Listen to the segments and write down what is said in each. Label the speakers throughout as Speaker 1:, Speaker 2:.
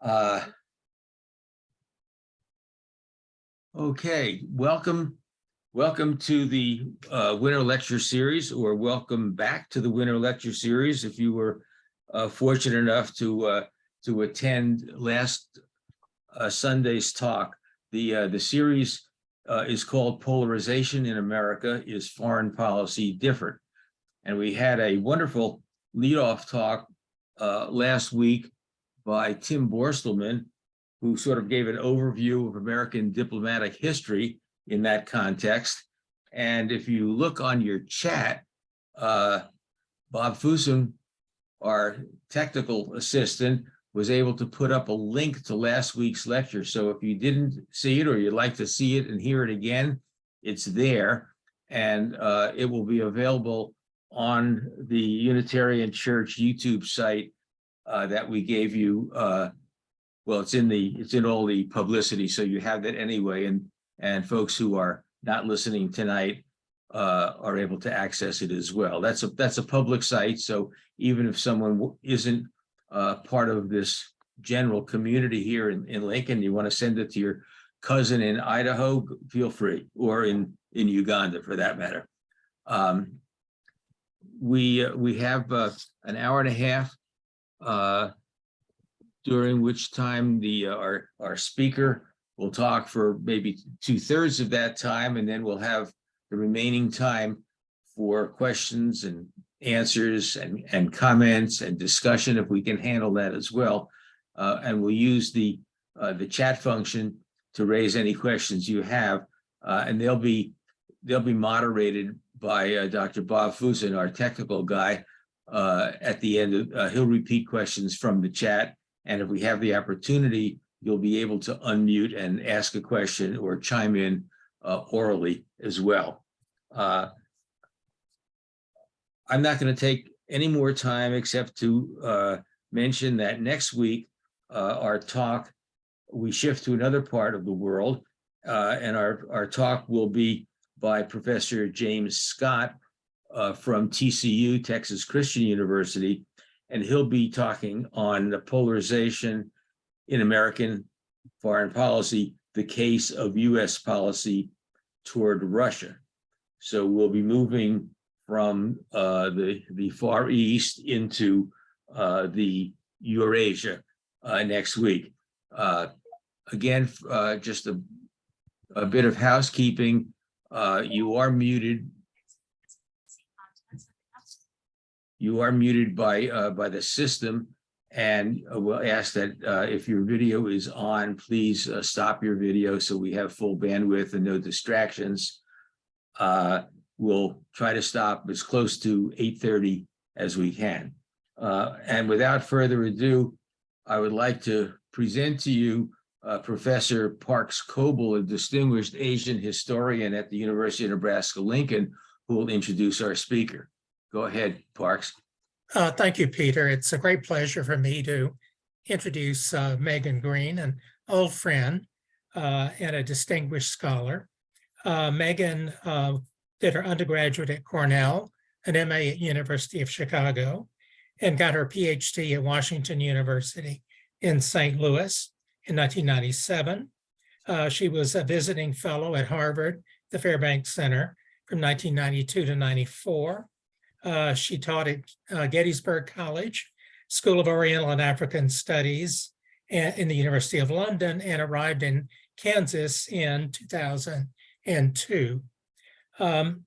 Speaker 1: Uh, Okay, welcome, welcome to the uh, Winter Lecture Series, or welcome back to the Winter Lecture Series if you were uh, fortunate enough to uh, to attend last uh, Sunday's talk. The uh, the series is called Polarization in America, Is Foreign Policy Different? And we had a wonderful leadoff talk last week by Tim Borstelmann, who sort of gave an overview of American diplomatic history in that context. And if you look on your chat, uh, Bob Fusen, our technical assistant, was able to put up a link to last week's lecture. So if you didn't see it or you'd like to see it and hear it again, it's there. And uh, it will be available on the Unitarian Church YouTube site uh, that we gave you uh, well, it's in the, it's in all the publicity, so you have that anyway, and, and folks who are not listening tonight uh, are able to access it as well. That's a, that's a public site, so even if someone isn't uh, part of this general community here in, in Lincoln, you want to send it to your cousin in Idaho, feel free, or in, in Uganda for that matter. Um, We, uh, we have uh, an hour and a half uh, during which time the, uh, our, our speaker will talk for maybe two thirds of that time, and then we'll have the remaining time for questions and answers and, and comments and discussion, if we can handle that as well. Uh, and we'll use the, uh, the chat function to raise any questions you have, uh, and they'll be, they'll be moderated by, uh, Dr. Bob Fusen, our technical guy. Uh, at the end, of- uh, he'll repeat questions from the chat, and if we have the opportunity, you'll be able to unmute and ask a question or chime in uh, orally as well. Uh, I'm not going to take any more time except to uh, mention that next week, our talk, we shift to another part of the world. And our, our talk will be by Professor James Scott uh, from TCU, Texas Christian University, and he'll be talking on the polarization in American foreign policy, the case of US policy toward Russia. So we'll be moving from uh, the, the Far East into uh, the Eurasia uh, next week. Uh, Again, uh, just a, a bit of housekeeping. You are muted you are muted by, uh, by the system. And uh, we'll ask that, uh, if your video is on, please, uh, stop your video so we have full bandwidth and no distractions. Uh, we'll try to stop as close to eight thirty as we can. Uh, and without further ado, I would like to present to you, uh, Professor Parks Coble, a distinguished Asian historian at the University of Nebraska Lincoln, who will introduce our speaker. Go ahead, Parks.
Speaker 2: Uh, Thank you, Peter. It's a great pleasure for me to introduce uh, Megan Greene, an old friend uh, and a distinguished scholar. Uh, Megan uh, did her undergraduate at Cornell, an MA at University of Chicago, and got her PhD at Washington University in St. Louis in 1997. Uh, She was a visiting fellow at Harvard, the Fairbanks Center from 1992 to 94. Uh, she taught at uh, Gettysburg College, School of Oriental and African Studies in the University of London and arrived in Kansas in 2002. Um,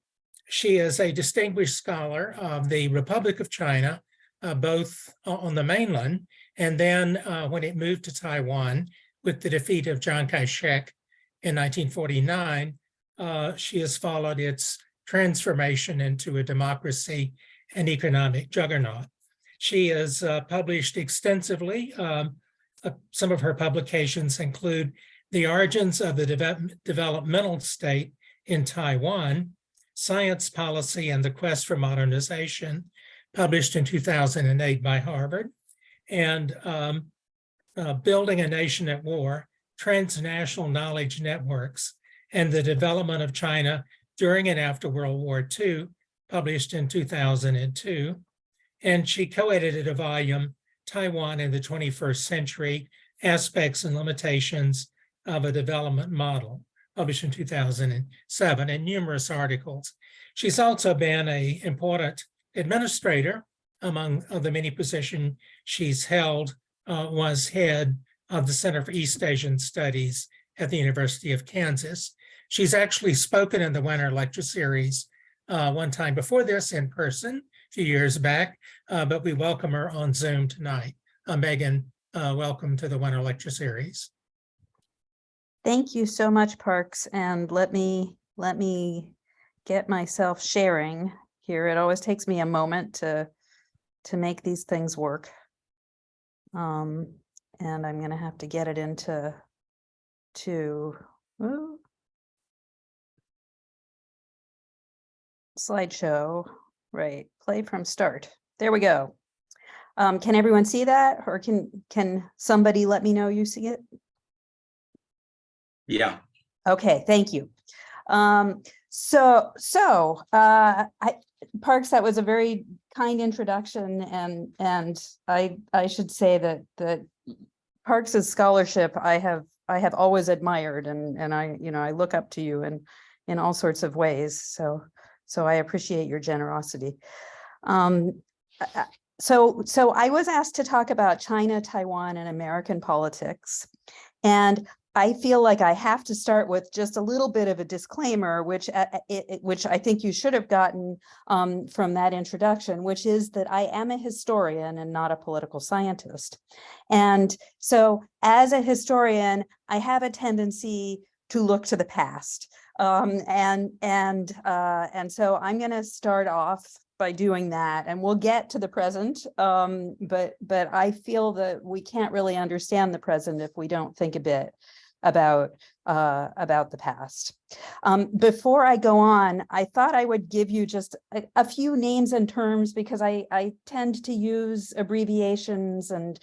Speaker 2: She is a distinguished scholar of the Republic of China, uh, both on the mainland and then uh, when it moved to Taiwan with the defeat of Chiang Kai-shek in 1949, uh, she has followed its transformation into a democracy and economic juggernaut. She has uh, published extensively. um, uh, Some of her publications include The Origins of the Deve- Developmental State in Taiwan, Science Policy and the Quest for Modernization, published in 2008 by Harvard, and um, uh, Building a Nation at War, Transnational Knowledge Networks, and the Development of China during and after World War II, published in 2002. And she co-edited a volume, Taiwan in the 21st Century, Aspects and Limitations of a Development Model, published in two thousand and seven, and numerous articles. She's also been a important administrator among the many positions she's held, uh, was head of the Center for East Asian Studies at the University of Kansas. She's actually spoken in the Winter Lecture Series uh, one time before this in person a few years back, uh, but we welcome her on Zoom tonight. Uh, Megan, uh, welcome to the Winter Lecture Series.
Speaker 3: Thank you so much, Parks, and let me, let me get myself sharing here. It always takes me a moment to, to make these things work. Um, and I'm gonna have to get it into, to. Slideshow, right, play from start. There we go. Um, can everyone see that? Or can, can somebody let me know you see it?
Speaker 1: Yeah,
Speaker 3: Okay, thank you. Um, so, so, uh, I, Parks, that was a very kind introduction and, and I, I should say that, that Parks's scholarship, I have, I have always admired and, and I, you know, I look up to you in, in all sorts of ways. So, so I appreciate your generosity. Um, I- I- so, so I was asked to talk about China, Taiwan and American politics. And I feel like I have to start with just a little bit of a disclaimer, which uh, uh, it- which I think you should have gotten um, from that introduction, which is that I am a historian and not a political scientist. And so as a historian, I have a tendency to look to the past. Um, and and uh, and so I'm going to start off by doing that and we'll get to the present. Um, but but I feel that we can't really understand the present if we don't think a bit about uh, about the past. Um, before I go on, I thought I would give you just a, a few names and terms because I, I tend to use abbreviations and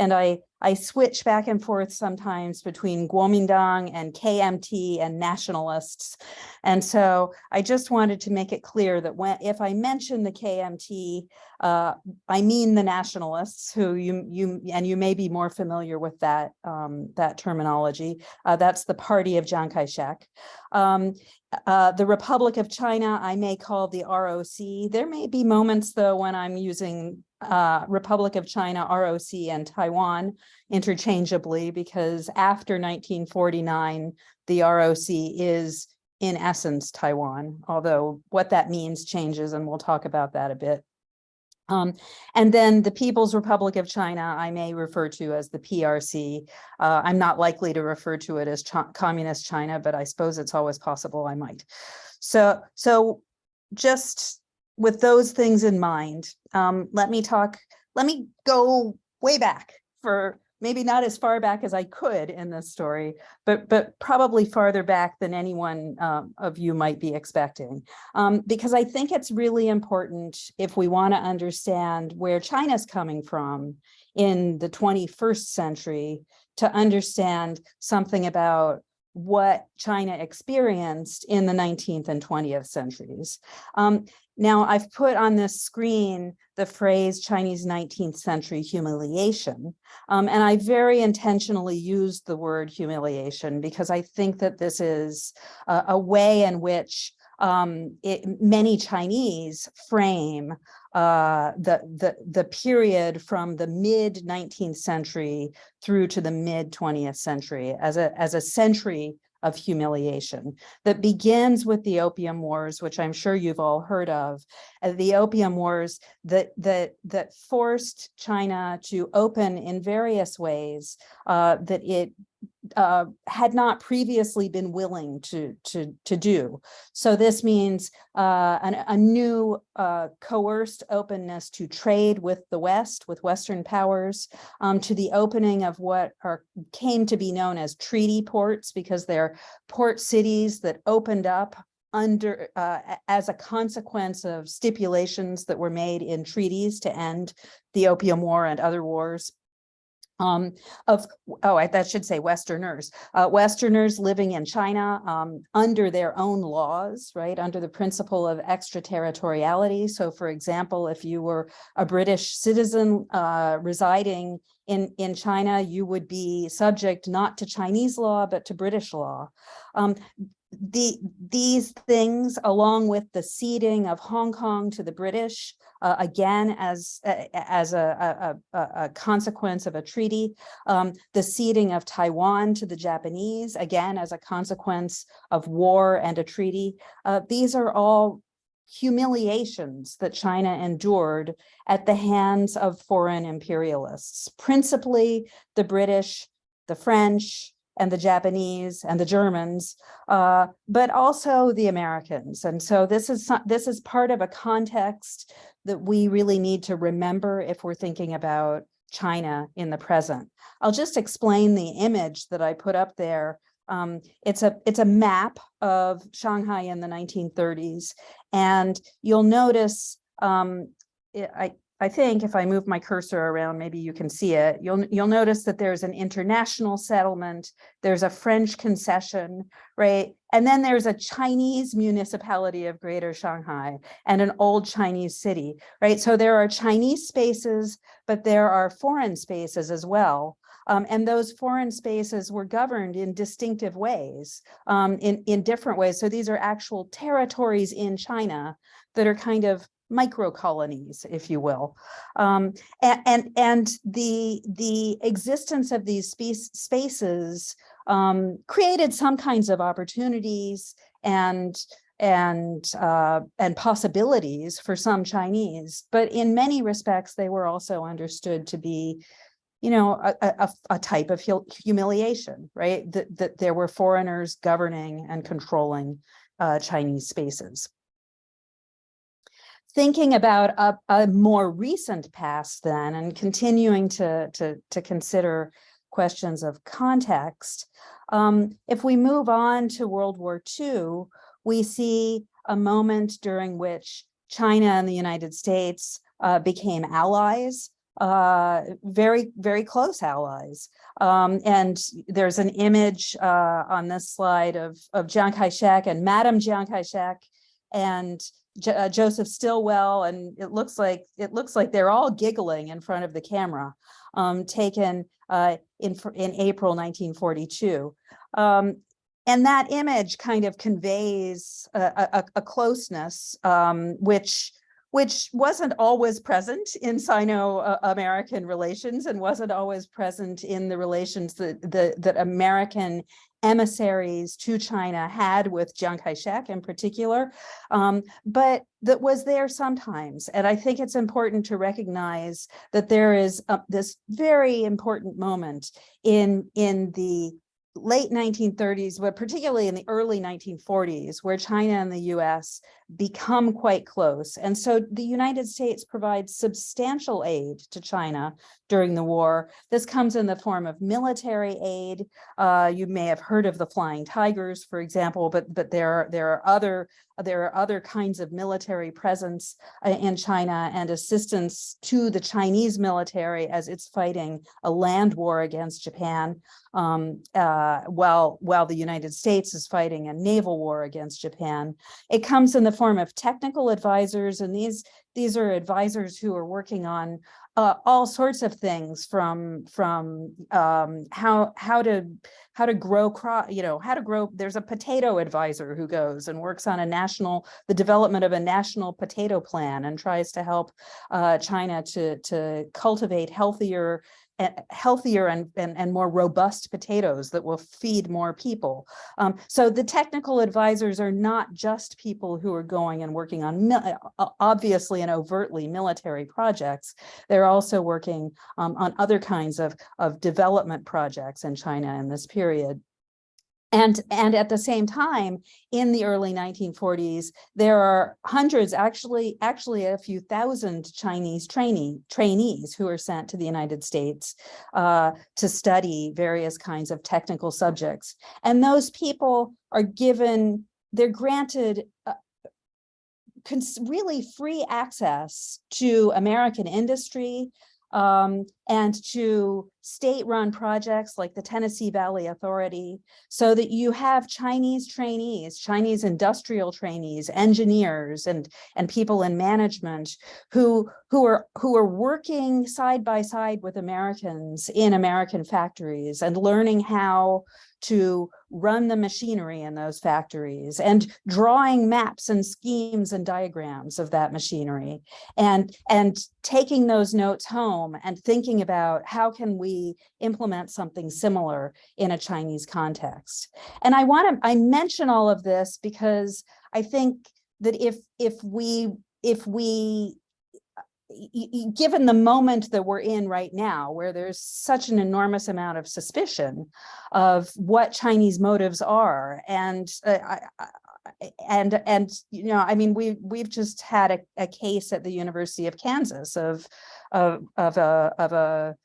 Speaker 3: and I I switch back and forth sometimes between Kuomintang and KMT and nationalists. And so I just wanted to make it clear that when if I mention the KMT, uh, I mean the nationalists who you you and you may be more familiar with that um, that terminology. Uh, that's the party of Chiang Kai-shek. Um, uh, the Republic of China, I may call the ROC. There may be moments though when I'm using uh, Republic of China, ROC and Taiwan interchangeably because after 1949, the ROC is in essence Taiwan, although what that means changes and we'll talk about that a bit. Um, and then the People's Republic of China, I may refer to as the PRC. Uh, I'm not likely to refer to it as Ch Communist China, but I suppose it's always possible I might. So, so just with those things in mind, um, let me talk, let me go way back for maybe not as far back as I could in this story, but but probably farther back than anyone um, of you might be expecting. Um, because I think it's really important if we want to understand where China's coming from in the 21st century to understand something about what China experienced in the 19th and 20th centuries. Um, now I've put on this screen the phrase Chinese 19th century humiliation. Um, and I very intentionally used the word humiliation because I think that this is a, a way in which um, it, many Chinese frame uh, the, the, the period from the mid 19th century through to the mid 20th century as a, as a century of humiliation that begins with the Opium Wars, which I'm sure you've all heard of, the Opium Wars that that that forced China to open in various ways uh, that it uh, had not previously been willing to to to do. So this means uh, an, a new uh, coerced openness to trade with the West, with Western powers, um, to the opening of what are came to be known as treaty ports, because they're port cities that opened up under uh, as a consequence of stipulations that were made in treaties to end the Opium War and other wars. Um, of, oh, I, that should say Westerners, uh, Westerners living in China, um, under their own laws, right, under the principle of extraterritoriality. So for example, if you were a British citizen, uh, residing in, in China, you would be subject not to Chinese law, but to British law. Um, the, these things, along with the ceding of Hong Kong to the British, uh, again, as, as a, a, a, a consequence of a treaty, um, the ceding of Taiwan to the Japanese, again, as a consequence of war and a treaty. Uh, these are all humiliations that China endured at the hands of foreign imperialists, principally the British, the French, and the Japanese and the Germans, uh, but also the Americans. And so this is this is part of a context that we really need to remember if we're thinking about China in the present. I'll just explain the image that I put up there. Um, it's a it's a map of Shanghai in the 1930s, and you'll notice um, I I think if I move my cursor around, maybe you can see it. You'll you'll notice that there's an international settlement. There's a French concession, right? And then there's a Chinese municipality of Greater Shanghai and an old Chinese city, right? So there are Chinese spaces, but there are foreign spaces as well. Um, and those foreign spaces were governed in distinctive ways, um, in, in different ways. So these are actual territories in China that are kind of micro colonies, if you will. Um, and, and, and the, the existence of these space, spaces um, created some kinds of opportunities and and uh, and possibilities for some Chinese, but in many respects, they were also understood to be, you know, a, a, a type of humiliation, right? That, that there were foreigners governing and controlling uh, Chinese spaces. Thinking about a, a more recent past then and continuing to, to, to consider questions of context, um, if we move on to World War II, we see a moment during which China and the United States uh, became allies, uh, very, very close allies. Um, and there's an image uh, on this slide of, of Chiang Kai-shek and Madam Chiang Kai-shek and Jo- uh, Joseph Stilwell, and it looks like, it looks like they're all giggling in front of the camera, um, taken uh, in, in April 1942. Um, and that image kind of conveys a, a- a, a closeness, um, which, which wasn't always present in Sino-American relations and wasn't always present in the relations that, the, that American emissaries to China had with Chiang Kai-shek in particular, um, but that was there sometimes. And I think it's important to recognize that there is uh, this very important moment in, in the late 1930s, but particularly in the early 1940s, where China and the US become quite close. And so the United States provides substantial aid to China during the war. This comes in the form of military aid. Uh, you may have heard of the Flying Tigers, for example, but but there are there are other there are other kinds of military presence uh, in China and assistance to the Chinese military as it's fighting a land war against Japan, um, uh, while while the United States is fighting a naval war against Japan. It comes in the form of technical advisors, and these these are advisors who are working on uh, all sorts of things from from um, how how to how to grow crop, you know, how to grow. There's a potato advisor who goes and works on a national the development of a national potato plan and tries to help uh, China to to cultivate healthier healthier and, and, and more robust potatoes that will feed more people. Um, so the technical advisors are not just people who are going and working on obviously and overtly military projects. They're also working um, on other kinds of, of development projects in China in this period. And, and at the same time, in the early 1940s, there are hundreds, actually, actually a few thousand Chinese trainee, trainees who are sent to the United States uh, to study various kinds of technical subjects. And those people are given, they're granted uh, really free access to American industry um, and to state-run projects like the Tennessee Valley Authority, so that you have Chinese trainees, Chinese industrial trainees, engineers, and, and people in management who, who are, who are working side by side with Americans in American factories and learning how to run the machinery in those factories and drawing maps and schemes and diagrams of that machinery. And and taking those notes home and thinking about how can we implement something similar in a Chinese context. And I want to I mention all of this because I think that if if we if we given the moment that we're in right now, where there's such an enormous amount of suspicion of what Chinese motives are, and uh, and and you know, I mean, we we've just had a, a case at the University of Kansas of of of a of a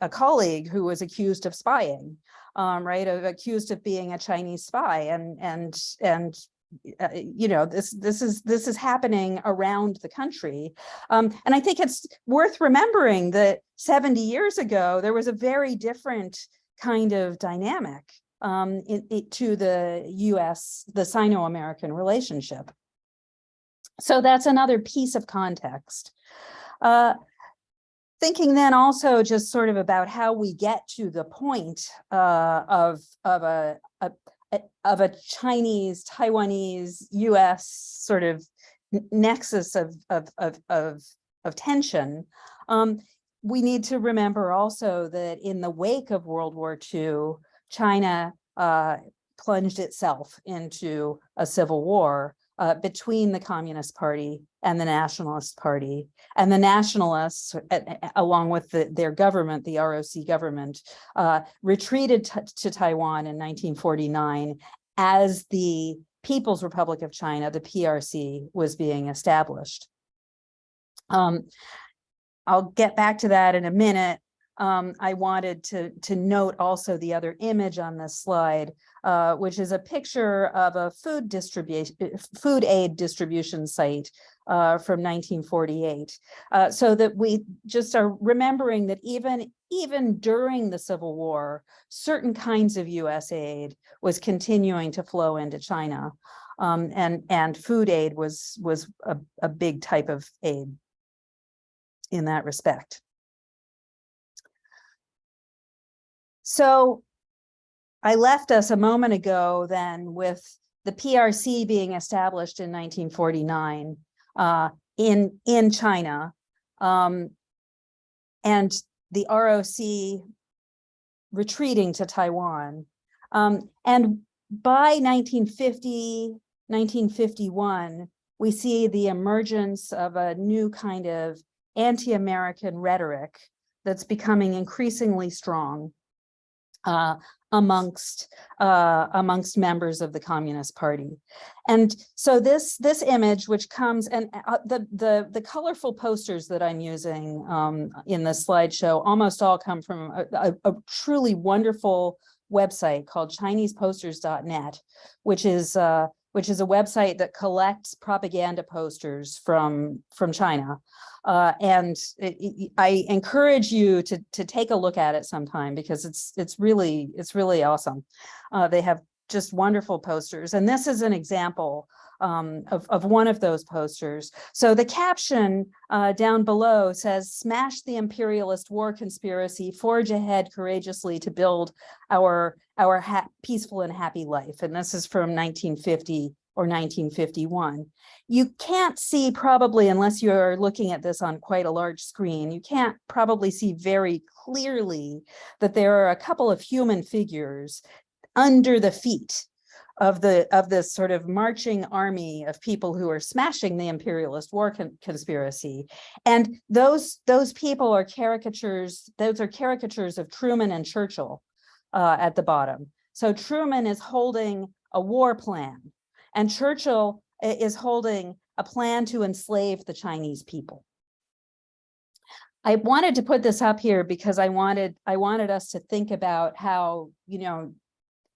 Speaker 3: a colleague who was accused of spying, um, right, of accused of being a Chinese spy, and and and uh, you know, this this is this is happening around the country. Um, and I think it's worth remembering that 70 years ago, there was a very different kind of dynamic um, to the US, the Sino-American relationship. So that's another piece of context. Uh, thinking then also just sort of about how we get to the point uh, of, of a, a, of a Chinese, Taiwanese, US sort of nexus of, of, of, of, of tension. Um, we need to remember also that in the wake of World War II, China uh, plunged itself into a civil war uh, between the Communist Party and the Nationalist Party. And the Nationalists, along with the- their government, the ROC government, uh, retreated to Taiwan in 1949 as the People's Republic of China, the PRC, was being established. Um, I'll get back to that in a minute. Um, I wanted to, to note also the other image on this slide, uh, which is a picture of a food distribution, food aid distribution site uh, from 1948. Uh, so that we just are remembering that even, even during the Civil War, certain kinds of US aid was continuing to flow into China. Um, and, and food aid was, was a, a big type of aid in that respect. So I left us a moment ago then with the PRC being established in 1949 uh, in, in China. um, and the ROC retreating to Taiwan. Um, and by 1950, 1951, we see the emergence of a new kind of anti-American rhetoric that's becoming increasingly strong uh, amongst uh, amongst members of the Communist Party. And so this this image, which comes and uh, the the the colorful posters that I'm using um, in this slideshow almost all come from a, a, a truly wonderful website called ChinesePosters.net, which is uh, which is a website that collects propaganda posters from from China. Uh, and it- it- I encourage you to to take a look at it sometime because it's it's really it's really awesome. Uh, they have just wonderful posters, and this is an example um, of of one of those posters. So the caption uh, down below says, "Smash the imperialist war conspiracy, forge ahead courageously to build our our peaceful and happy life." And this is from 1950 or 1951 you can't see probably unless you're looking at this on quite a large screen, you can't probably see very clearly that there are a couple of human figures under the feet of the of this sort of marching army of people who are smashing the imperialist war con- conspiracy and those those people are caricatures those are caricatures of truman and churchill uh, at the bottom so truman is holding a war plan and churchill is holding a plan to enslave the Chinese people. I wanted to put this up here because I wanted, I wanted us to think about how, you know,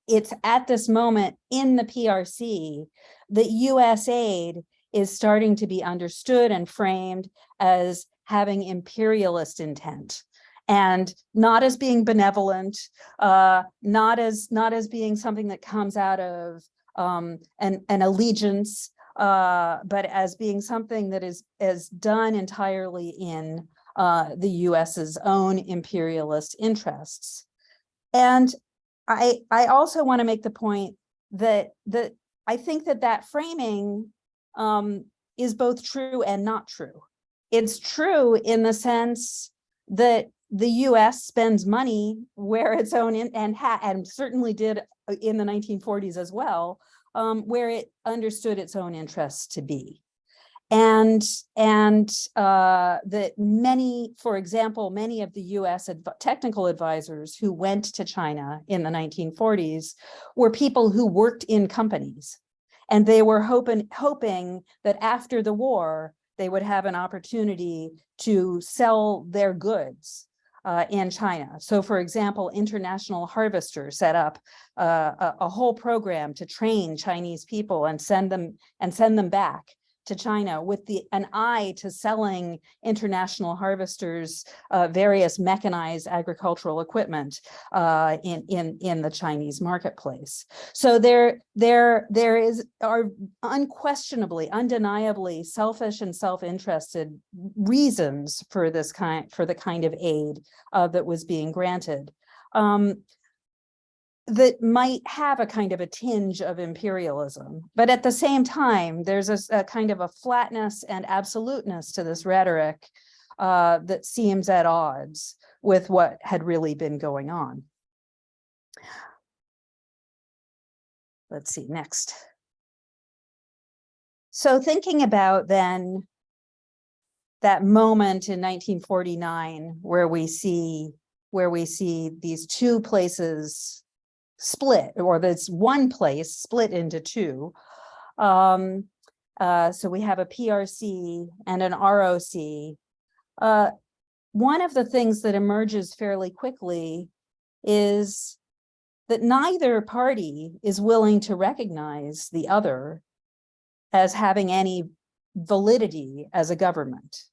Speaker 3: it's at this moment in the PRC that US aid is starting to be understood and framed as having imperialist intent. and not as being benevolent, uh, not as, not as being something that comes out of um, an, an allegiance, uh, but as being something that is, is done entirely in uh, the US's own imperialist interests. And I, I also want to make the point that, that I think that that framing um, is both true and not true. It's true in the sense that the US spends money where its own in, and ha and certainly did uh, in the 1940s as well, um, where it understood its own interests to be. And, and uh, that many, for example, many of the US adv technical advisors who went to China in the 1940s were people who worked in companies. And they were hoping, hoping that after the war, they would have an opportunity to sell their goods uh, in China. So for example, International Harvester set up uh, a, a whole program to train Chinese people and send them and send them back to China with the an eye to selling international harvesters uh, various mechanized agricultural equipment uh, in in in the Chinese marketplace. So there there there is are unquestionably, undeniably selfish and self-interested reasons for this kind for the kind of aid uh, that was being granted. Um, that might have a kind of a tinge of imperialism. But at the same time, there's a, a kind of a flatness and absoluteness to this rhetoric uh, that seems at odds with what had really been going on. Let's see, next. So thinking about then that moment in 1949 where we see where we see these two places split, or this one place split into two. Um, uh, so we have a PRC and an ROC. Uh, one of the things that emerges fairly quickly is that neither party is willing to recognize the other as having any validity as a government.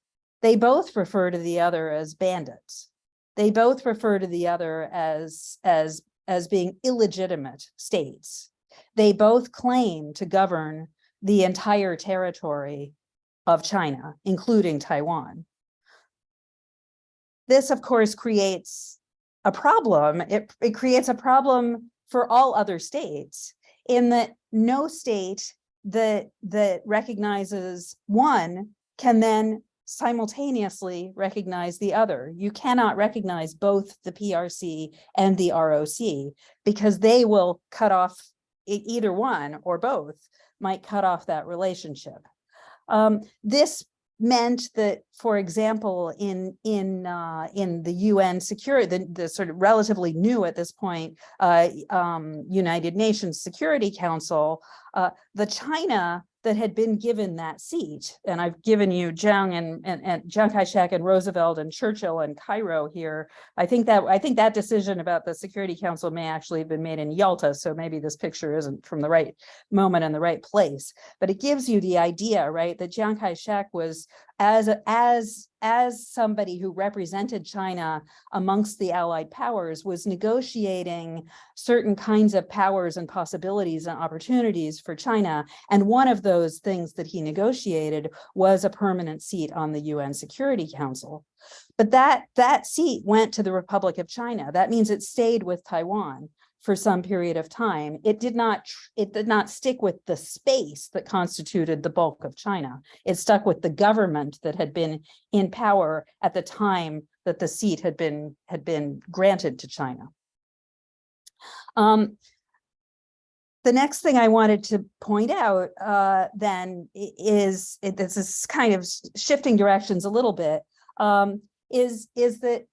Speaker 3: They both refer to the other as bandits. They both refer to the other as, as as being illegitimate states. They both claim to govern the entire territory of China, including Taiwan. This, of course, creates a problem. It, it creates a problem for all other states in that no state that, that recognizes one can then simultaneously recognize the other. You cannot recognize both the PRC and the ROC because they will cut off either one or both might cut off that relationship. Um, this meant that, for example, in in uh, in the UN security, the, the sort of relatively new at this point uh, um, United Nations Security Council, uh, the China that had been given that seat. And I've given you Jiang and, and, and Chiang Kai-shek and Roosevelt and Churchill and Cairo here. I think that I think that decision about the Security Council may actually have been made in Yalta. So maybe this picture isn't from the right moment and the right place, but it gives you the idea, right? That Jiang Kai-shek was as, as as somebody who represented China amongst the allied powers was negotiating certain kinds of powers and possibilities and opportunities for China. And one of those things that he negotiated was a permanent seat on the UN Security Council. But that, that seat went to the Republic of China. That means it stayed with Taiwan for some period of time. It did not it did not stick with the space that constituted the bulk of China. It stuck with the government that had been in power at the time that the seat had been had been granted to China. Um, the next thing I wanted to point out uh, then is, it, this is kind of shifting directions a little bit, um, is, is that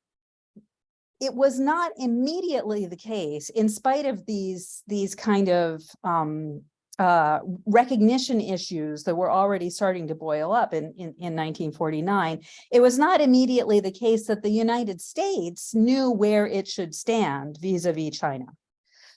Speaker 3: it was not immediately the case, in spite of these, these kind of um, uh, recognition issues that were already starting to boil up in, in, in 1949, it was not immediately the case that the United States knew where it should stand vis-a-vis -vis China.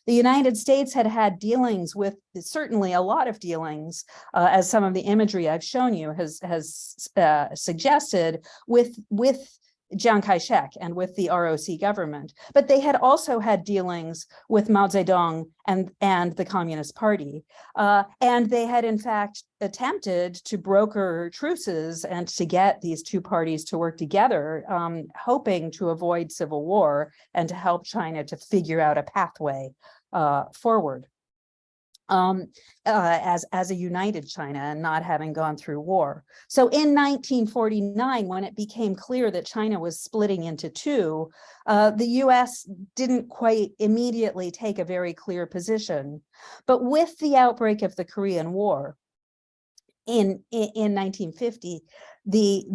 Speaker 3: The United States had had dealings with certainly a lot of dealings, uh, as some of the imagery I've shown you has has uh, suggested with with Chiang Kai-shek and with the ROC government, but they had also had dealings with Mao Zedong and, and the Communist Party. Uh, and they had in fact attempted to broker truces and to get these two parties to work together, um, hoping to avoid civil war and to help China to figure out a pathway uh, forward um, uh, as, as a united China and not having gone through war. So in 1949, when it became clear that China was splitting into two, uh, the US didn't quite immediately take a very clear position. But with the outbreak of the Korean War in, in, in 1950, the,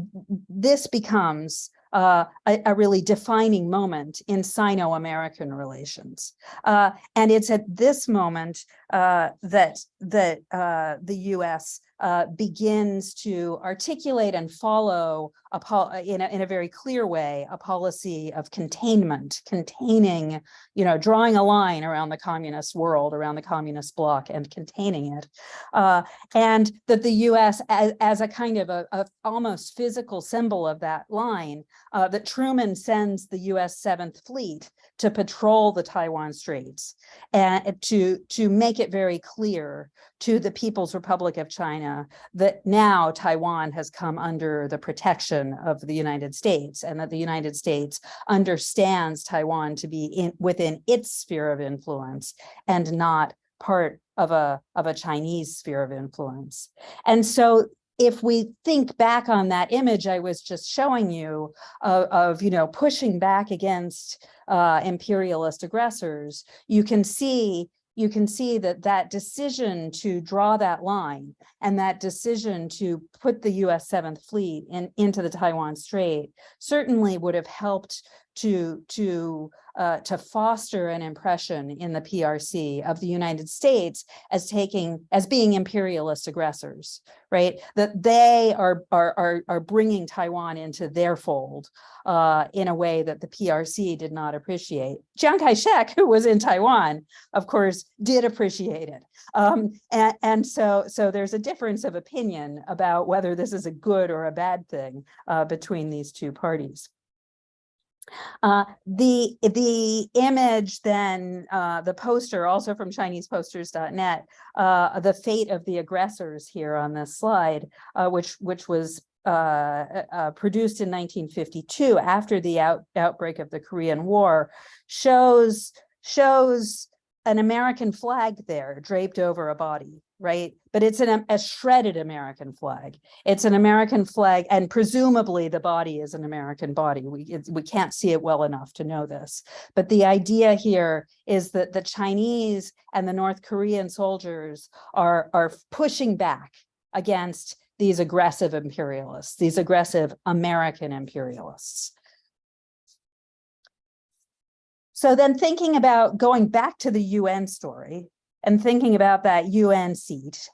Speaker 3: this becomes uh, a, a really defining moment in Sino-American relations. Uh, and it's at this moment uh, that, that uh, the US uh, begins to articulate and follow a in, a, in a very clear way, a policy of containment, containing, you know, drawing a line around the communist world, around the communist bloc and containing it. Uh, and that the US as, as a kind of a, a almost physical symbol of that line, uh, that Truman sends the US Seventh Fleet to patrol the Taiwan Straits and to, to make it very clear to the People's Republic of China that now Taiwan has come under the protection of the United States and that the United States understands Taiwan to be in within its sphere of influence and not part of a of a Chinese sphere of influence. And so if we think back on that image I was just showing you of, of you know, pushing back against uh, imperialist aggressors, you can see you can see that that decision to draw that line and that decision to put the US 7th Fleet in, into the Taiwan Strait certainly would have helped to, to, uh, to foster an impression in the PRC of the United States as taking, as being imperialist aggressors, right? That they are, are, are, are bringing Taiwan into their fold uh, in a way that the PRC did not appreciate. Chiang Kai-shek, who was in Taiwan, of course, did appreciate it. Um, and, and so, so there's a difference of opinion about whether this is a good or a bad thing uh, between these two parties. Uh, the the image then, uh, the poster also from ChinesePosters.net, uh, the fate of the aggressors here on this slide, uh, which which was uh, uh, produced in 1952 after the out, outbreak of the Korean War, shows shows an American flag there draped over a body, right? But it's an, a shredded American flag. It's an American flag, and presumably the body is an American body. We, we can't see it well enough to know this. But the idea here is that the Chinese and the North Korean soldiers are, are pushing back against these aggressive imperialists, these aggressive American imperialists. So then thinking about going back to the UN story and thinking about that UN seat,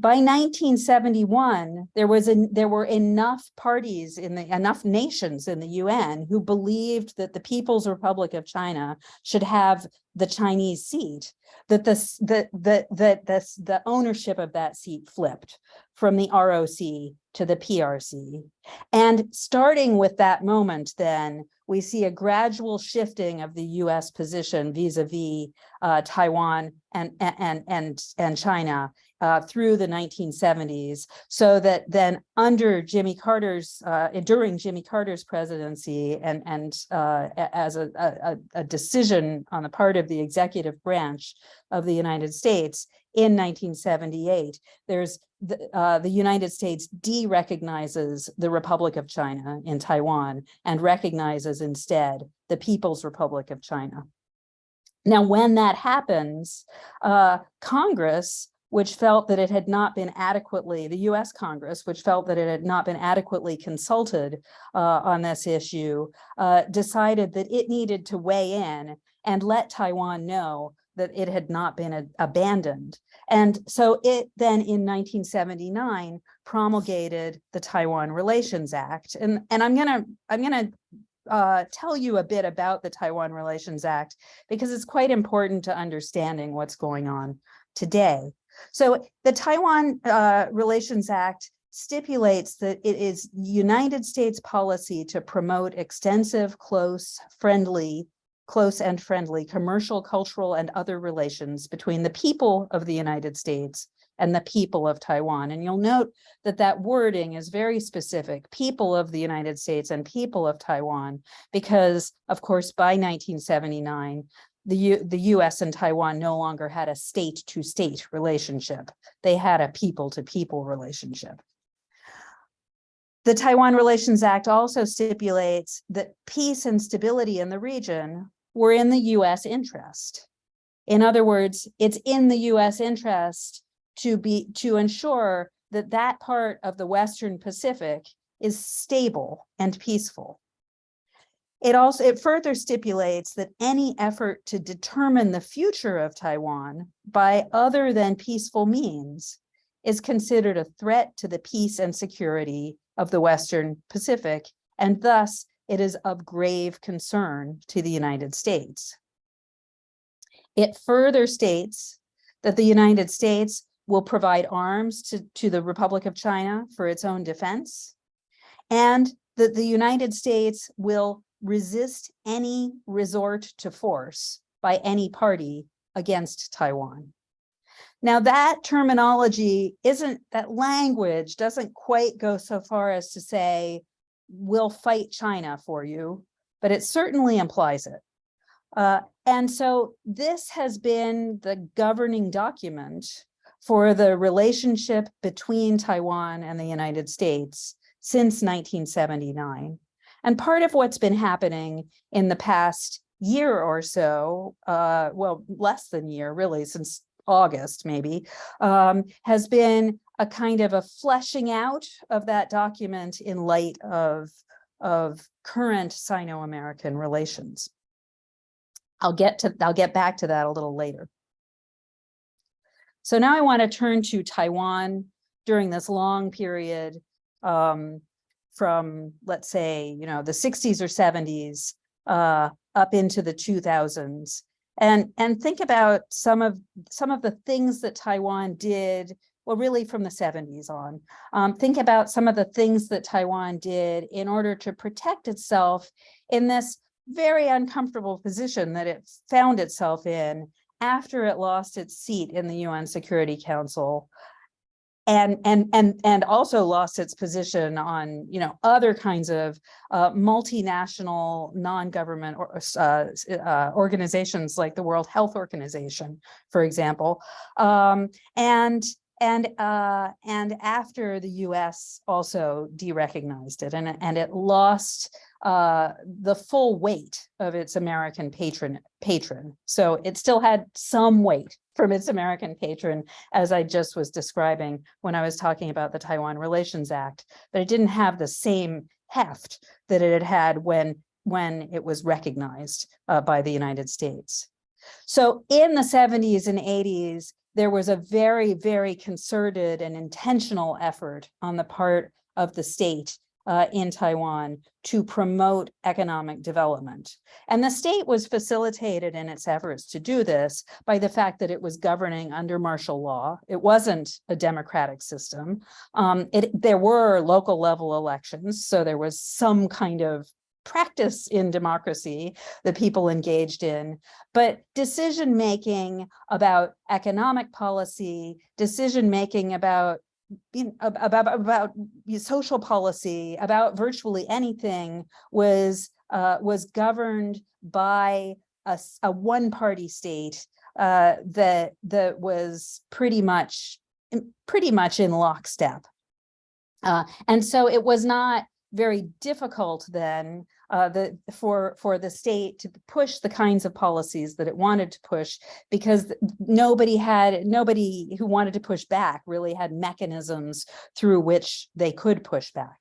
Speaker 3: by 1971, there was a, there were enough parties in the enough nations in the UN who believed that the People's Republic of China should have the Chinese seat, that this that that that this the ownership of that seat flipped from the ROC to the PRC. And starting with that moment, then we see a gradual shifting of the US position vis-a-vis uh, Taiwan and, and, and, and China uh, through the 1970s, so that then under Jimmy Carter's, uh, during Jimmy Carter's presidency and, and uh, as a, a, a decision on the part of the executive branch of the United States in 1978, there's the, uh, the United States de-recognizes the Republic of China in Taiwan and recognizes instead the People's Republic of China. Now, when that happens, uh, Congress which felt that it had not been adequately, the US Congress, which felt that it had not been adequately consulted uh, on this issue, uh, decided that it needed to weigh in and let Taiwan know that it had not been a, abandoned. And so it then in 1979 promulgated the Taiwan Relations Act. And, and I'm gonna, I'm gonna uh, tell you a bit about the Taiwan Relations Act because it's quite important to understanding what's going on today. So the Taiwan uh, Relations Act stipulates that it is United States policy to promote extensive, close, friendly, close and friendly commercial, cultural, and other relations between the people of the United States and the people of Taiwan. And you'll note that that wording is very specific, people of the United States and people of Taiwan, because of course, by 1979, the, U, the US and Taiwan no longer had a state to state relationship. They had a people to people relationship. The Taiwan Relations Act also stipulates that peace and stability in the region were in the US interest. In other words, it's in the US interest to be to ensure that that part of the Western Pacific is stable and peaceful. It also it further stipulates that any effort to determine the future of Taiwan by other than peaceful means is considered a threat to the peace and security of the Western Pacific, and thus it is of grave concern to the United States. It further states that the United States will provide arms to, to the Republic of China for its own defense, and that the United States will resist any resort to force by any party against Taiwan. Now that terminology isn't, that language doesn't quite go so far as to say, we'll fight China for you, but it certainly implies it. Uh, and so this has been the governing document for the relationship between Taiwan and the United States since 1979. And part of what's been happening in the past year or so, uh, well, less than year really, since August maybe, um, has been a kind of a fleshing out of that document in light of, of current Sino-American relations. I'll get to, I'll get back to that a little later. So now I want to turn to Taiwan during this long period um, from, let's say, you know, the 60s or 70s uh, up into the 2000s and and think about some of some of the things that Taiwan did well really from the 70s on. Um, think about some of the things that Taiwan did in order to protect itself in this very uncomfortable position that it found itself in after it lost its seat in the UN Security Council. And and and and also lost its position on you know other kinds of uh, multinational non-government or, uh, uh, organizations like the World Health Organization, for example, um, and and uh, and after the U.S. also derecognized it and and it lost uh, the full weight of its American patron patron. So it still had some weight from its American patron, as I just was describing when I was talking about the Taiwan Relations Act, but it didn't have the same heft that it had had when, when it was recognized uh, by the United States. So in the 70s and 80s, there was a very, very concerted and intentional effort on the part of the state uh, in Taiwan to promote economic development. And the state was facilitated in its efforts to do this by the fact that it was governing under martial law. It wasn't a democratic system. Um, it, there were local level elections, so there was some kind of practice in democracy that people engaged in, but decision making about economic policy, decision making about about about social policy about virtually anything was uh, was governed by a, a one party state uh, that that was pretty much pretty much in lockstep. Uh, and so it was not very difficult then uh, the, for, for the state to push the kinds of policies that it wanted to push because nobody had, nobody who wanted to push back really had mechanisms through which they could push back.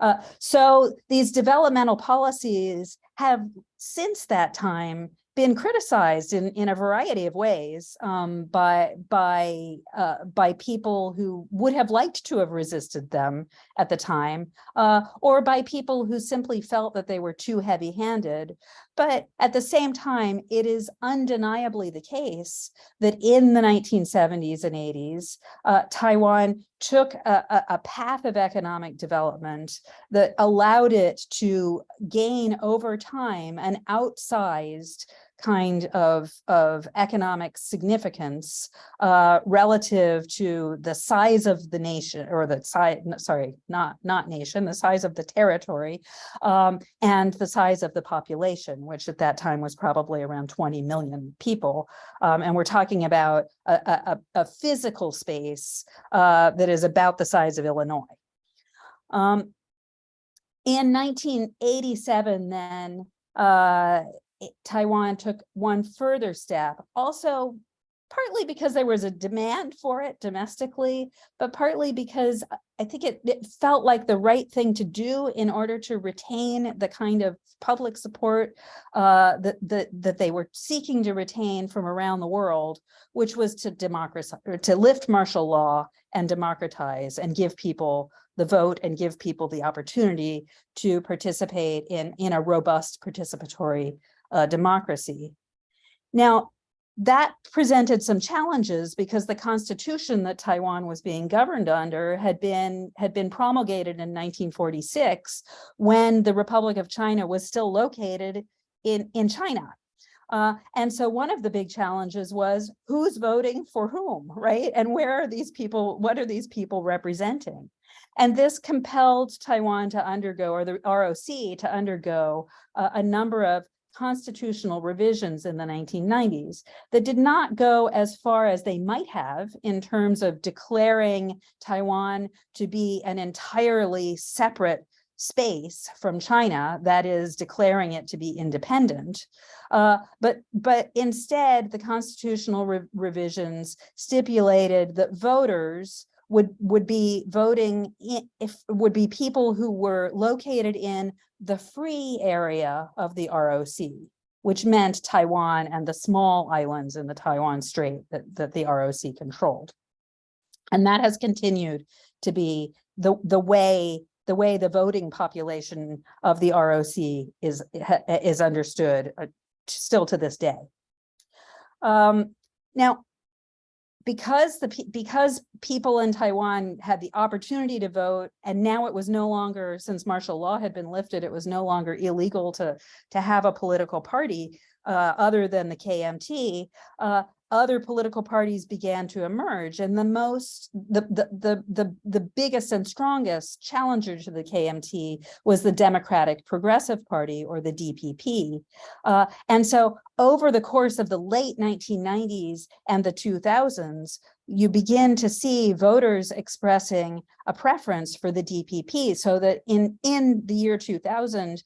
Speaker 3: Uh, so these developmental policies have since that time been criticized in, in a variety of ways um, by, by, uh, by people who would have liked to have resisted them at the time, uh, or by people who simply felt that they were too heavy-handed. But at the same time, it is undeniably the case that in the 1970s and 80s, uh, Taiwan took a, a, a path of economic development that allowed it to gain over time an outsized kind of, of economic significance uh, relative to the size of the nation or the size, sorry, not, not nation, the size of the territory um, and the size of the population, which at that time was probably around 20 million people. Um, and we're talking about a, a, a physical space uh, that is about the size of Illinois. Um, in 1987, then, uh, Taiwan took one further step, also partly because there was a demand for it domestically, but partly because I- I think it, it felt like the right thing to do in order to retain the kind of public support uh, that, that, that they were seeking to retain from around the world, which was to democratize, to lift martial law and democratize and give people the vote and give people the opportunity to participate in, in a robust participatory uh, democracy. Now, that presented some challenges because the constitution that Taiwan was being governed under had been had been promulgated in 1946 when the Republic of China was still located in, in China. Uh, and so one of the big challenges was who's voting for whom, right? And where are these people, what are these people representing? And this compelled Taiwan to undergo, or the ROC to undergo uh, a number of constitutional revisions in the 1990s that did not go as far as they might have in terms of declaring Taiwan to be an entirely separate space from China, that is declaring it to be independent. Uh, but, but instead, the constitutional re revisions stipulated that voters would, would be voting if, would be people who were located in the free area of the ROC, which meant Taiwan and the small islands in the Taiwan Strait that, that the ROC controlled. And that has continued to be the, the way the way the voting population of the ROC is, is understood uh, still to this day. Um, now, because the, because people in Taiwan had the opportunity to vote, and now it was no longer, since martial law had been lifted, it was no longer illegal to, to have a political party uh, other than the KMT, uh, other political parties began to emerge. And the most, the, the, the, the, the biggest and strongest challenger to the KMT was the Democratic Progressive Party or the DPP. Uh, and so over the course of the late 1990s and the 2000s, you begin to see voters expressing a preference for the DPP so that in, in the year 2000,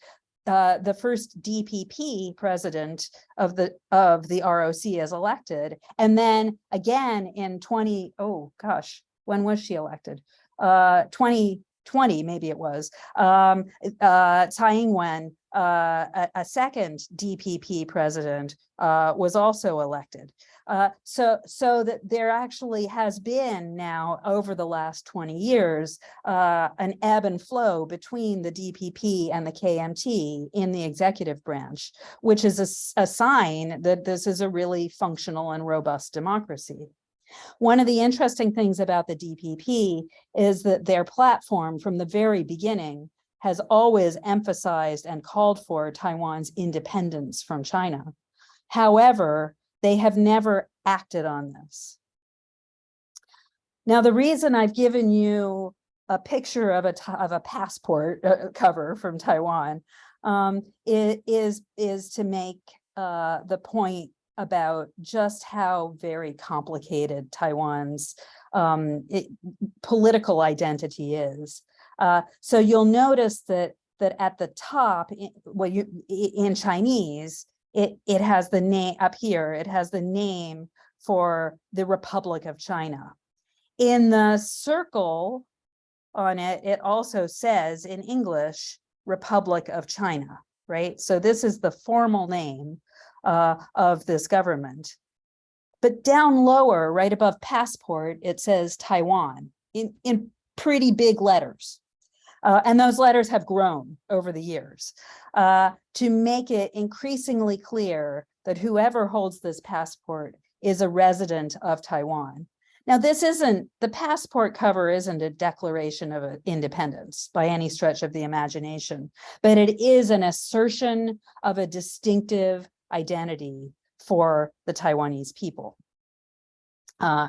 Speaker 3: uh, the first DPP president of the of the ROC is elected. And then again in 20, oh gosh, when was she elected? Uh, 2020, maybe it was. Um, uh, Tsai Ing-wen, uh, a, a second DPP president, uh, was also elected. Uh, so, so that there actually has been now over the last 20 years, uh, an ebb and flow between the DPP and the KMT in the executive branch, which is a sign that this is a really functional and robust democracy. One of the interesting things about the DPP is that their platform from the very beginning has always emphasized and called for Taiwan's independence from China. However, they have never acted on this. Now, the reason I've given you a picture of a, of a passport uh, cover from Taiwan um, is, is to make uh, the point about just how very complicated Taiwan's um, it- political identity is. Uh, so you'll notice that that at the top, well, you in Chinese, it it has the name up here. It has the name for the Republic of China. In the circle on it, it also says in English, Republic of China, right? So this is the formal name uh, of this government. But down lower, right above passport, it says Taiwan in, in pretty big letters. Uh, and those letters have grown over the years, uh, to make it increasingly clear that whoever holds this passport is a resident of Taiwan. Now, this isn't, the passport cover isn't a declaration of independence by any stretch of the imagination, but it is an assertion of a distinctive identity for the Taiwanese people. Uh,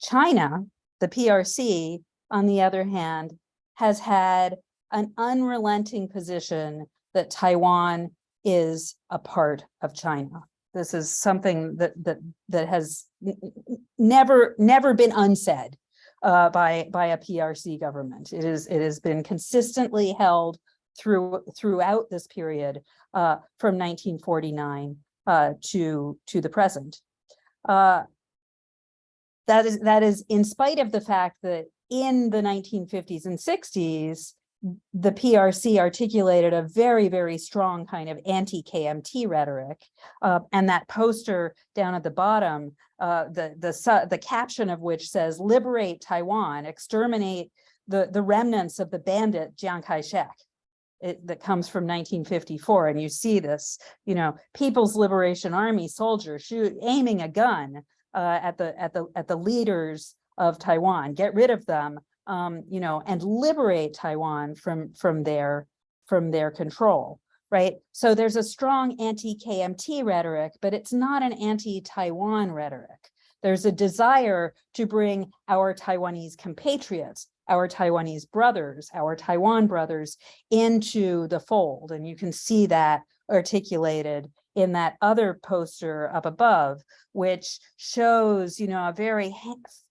Speaker 3: China, the PRC, on the other hand, has had an unrelenting position that Taiwan is a part of China. This is something that that that has never never been unsaid uh, by by a PRC government. It is it has been consistently held through throughout this period uh, from 1949 uh, to to the present. That is that is in spite of the fact that in the 1950s and 60s, the PRC articulated a very, very strong kind of anti-KMT rhetoric. Uh, and that poster down at the bottom, uh, the, the, the caption of which says, liberate Taiwan, exterminate the, the remnants of the bandit Chiang Kai-shek. It, that comes from 1954. And you see this, you know, People's Liberation Army soldier shoot, aiming a gun uh, at the, at the, at the leaders of Taiwan, get rid of them um, you know, and liberate Taiwan from from their from their control, right? So there's a strong anti-KMT rhetoric, but it's not an anti-Taiwan rhetoric. There's a desire to bring our Taiwanese compatriots, our Taiwanese brothers, our Taiwan brothers into the fold. And you can see that articulated in that other poster up above, which shows, you know, a very,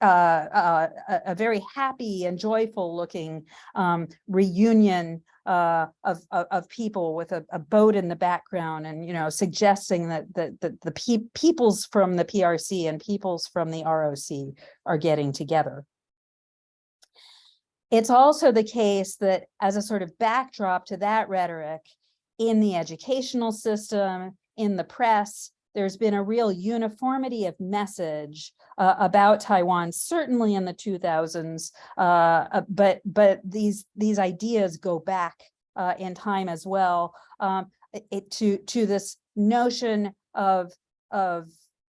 Speaker 3: uh, uh, a, very happy and joyful looking um, reunion uh, of, of, of, people with a, a, boat in the background and, you know, suggesting that, that, that the pe peoples from the PRC and peoples from the ROC are getting together. It's also the case that as a sort of backdrop to that rhetoric in the educational system, in the press, there's been a real uniformity of message uh, about Taiwan, certainly in the 2000s, uh, uh, but but these these ideas go back uh, in time as well um, it, to to this notion of of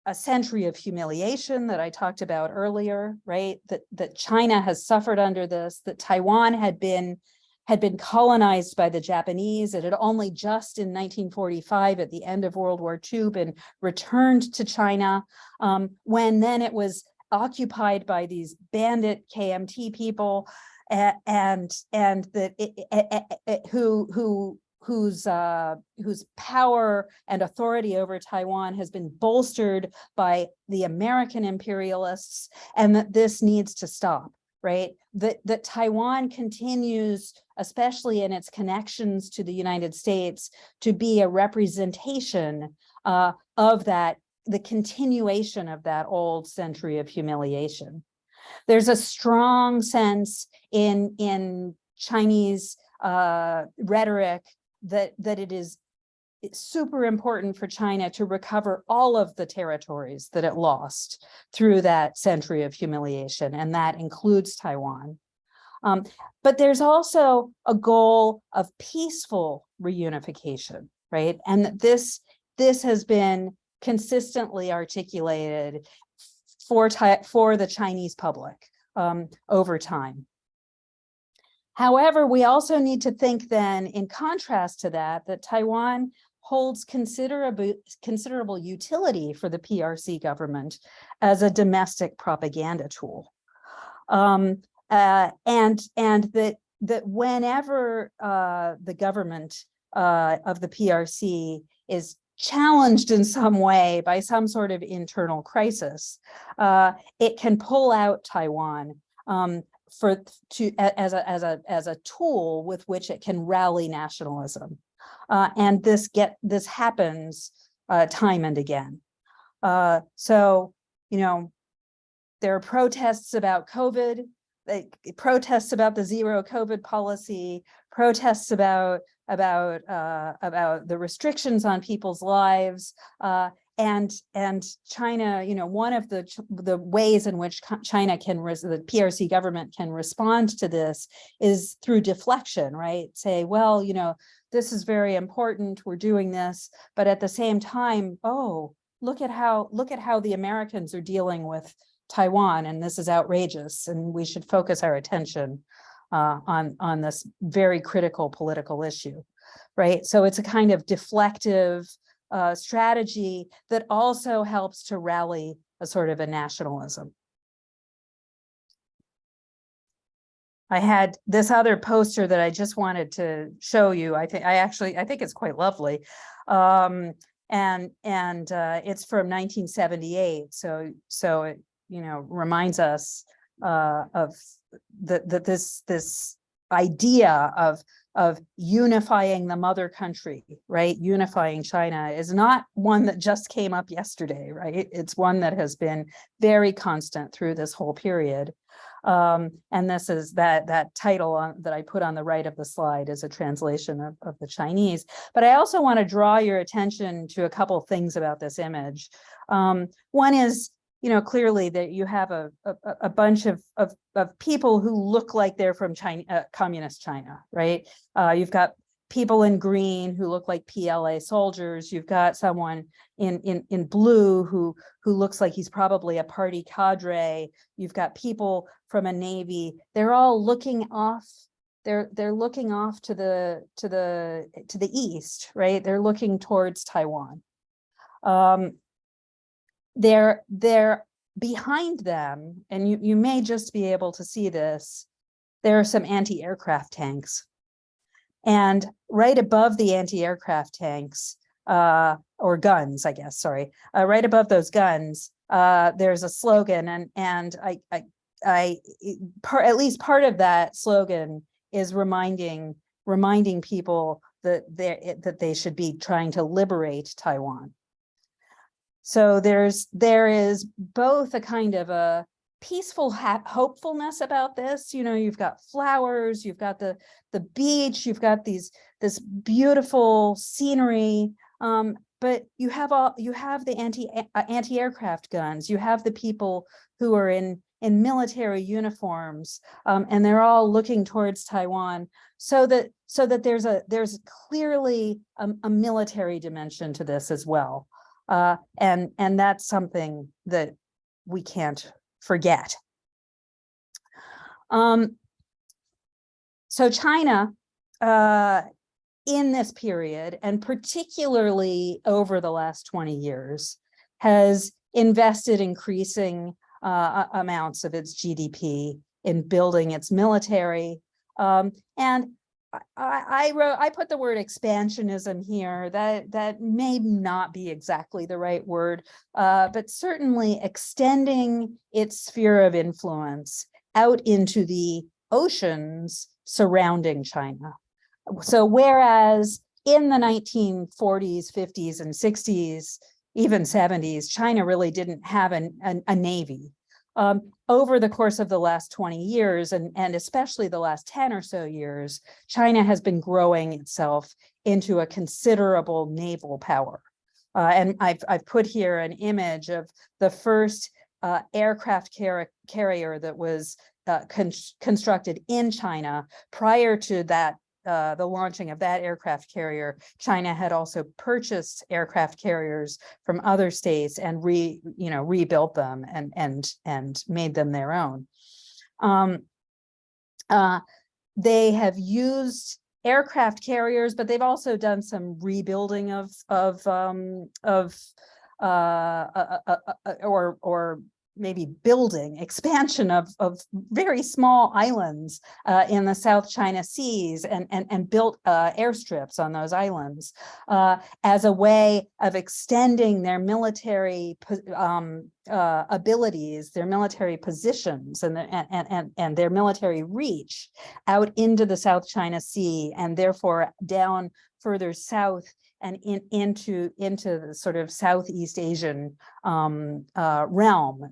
Speaker 3: a century of humiliation that I talked about earlier, right? That that China has suffered under this, that Taiwan had been had been colonized by the Japanese. It had only just in 1945 at the end of World War II been returned to China um, when then it was occupied by these bandit KMT people and and that who who whose uh, whose power and authority over Taiwan has been bolstered by the American imperialists and that this needs to stop right? That, that Taiwan continues, especially in its connections to the United States, to be a representation uh, of that, the continuation of that old century of humiliation. There's a strong sense in, in Chinese uh, rhetoric that, that it is it's super important for China to recover all of the territories that it lost through that century of humiliation, and that includes Taiwan. Um, but there's also a goal of peaceful reunification, right? And this, this has been consistently articulated for, for the Chinese public um, over time. However, we also need to think then, in contrast to that, that Taiwan holds considerable considerable utility for the PRC government as a domestic propaganda tool. Um, uh, and and that that whenever uh, the government uh, of the PRC is challenged in some way by some sort of internal crisis, uh, it can pull out Taiwan um, for to as a as a as a tool with which it can rally nationalism. Uh, and this get this happens uh, time and again. Uh, so, you know, there are protests about COVID, like protests about the zero COVID policy, protests about about uh, about the restrictions on people's lives, uh, and, and China, you know, one of the, the ways in which China can, the PRC government can respond to this is through deflection, right? Say, well, you know, this is very important, we're doing this, but at the same time, oh, look at how, look at how the Americans are dealing with Taiwan, and this is outrageous, and we should focus our attention uh, on, on this very critical political issue, right? So it's a kind of deflective uh, strategy that also helps to rally a sort of a nationalism. I had this other poster that I just wanted to show you. I think I actually, I think it's quite lovely. Um, and, and, uh, it's from nineteen seventy-eight. So, so it, you know, reminds us, uh, of that, that this, this idea of, of unifying the mother country, right? Unifying China is not one that just came up yesterday, right? It's one that has been very constant through this whole period. Um, and this is that, that title on, that I put on the right of the slide is a translation of, of the Chinese. But I also want to draw your attention to a couple things about this image. Um, one is, you know, clearly that you have a, a, a bunch of, of, of people who look like they're from China, uh, communist China, right? Uh, you've got people in green who look like PLA soldiers. You've got someone in, in, in blue who, who looks like he's probably a party cadre. You've got people from a Navy. They're all looking off. They're, they're looking off to the, to the, to the east, right? They're looking towards Taiwan. Um, they're, they're behind them, and you, you may just be able to see this. There are some anti-aircraft tanks. And right above the anti-aircraft tanks, uh, or guns, I guess, sorry, uh, right above those guns, uh, there's a slogan and, and I, I, I, part, at least part of that slogan is reminding, reminding people that they that they should be trying to liberate Taiwan. So there's, there is both a kind of a peaceful hopefulness about this. You know, you've got flowers, you've got the, the beach, you've got these, this beautiful scenery. Um, but you have all, you have the anti, uh, anti-aircraft guns, you have the people who are in, in military uniforms, um, and they're all looking towards Taiwan. So that, so that there's a, there's clearly a, a military dimension to this as well. Uh, and, and that's something that we can't forget. Um, so China, uh, in this period, and particularly over the last 20 years, has invested increasing uh, amounts of its GDP in building its military. Um, and I, I wrote, I put the word expansionism here. That that may not be exactly the right word, uh, but certainly extending its sphere of influence out into the oceans surrounding China. So whereas in the 1940s, 50s, and 60s, even 70s, China really didn't have an, an, a navy. Um, over the course of the last 20 years, and, and especially the last 10 or so years, China has been growing itself into a considerable naval power. Uh, and I've, I've put here an image of the first uh, aircraft car carrier that was uh, con constructed in China. Prior to that uh, the launching of that aircraft carrier, China had also purchased aircraft carriers from other states and re, you know, rebuilt them and and and made them their own. Um, uh, they have used aircraft carriers, but they've also done some rebuilding of of um, of uh, uh, uh, uh or or maybe building expansion of, of very small islands uh, in the South China Seas and, and, and built uh, airstrips on those islands uh, as a way of extending their military um, uh, abilities, their military positions and, the, and, and, and their military reach out into the South China Sea and therefore down further south and in, into into the sort of Southeast Asian um, uh, realm.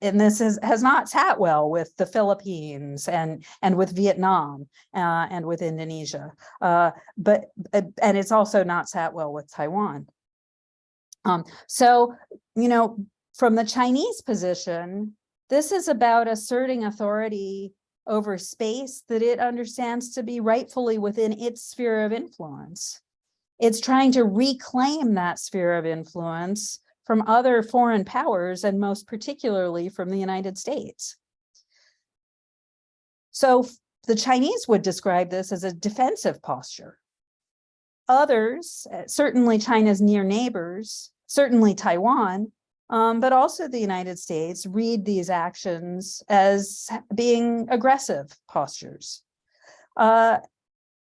Speaker 3: And this is, has not sat well with the Philippines and and with Vietnam uh, and with Indonesia, uh, but and it's also not sat well with Taiwan. Um, so, you know, from the Chinese position, this is about asserting authority over space that it understands to be rightfully within its sphere of influence. It's trying to reclaim that sphere of influence from other foreign powers and most particularly from the United States. So the Chinese would describe this as a defensive posture. Others, uh, certainly China's near neighbors, certainly Taiwan, um, but also the United States read these actions as being aggressive postures. Uh,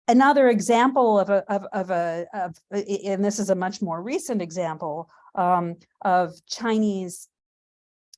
Speaker 3: another example of a, of, of a, of, and this is a much more recent example um, of Chinese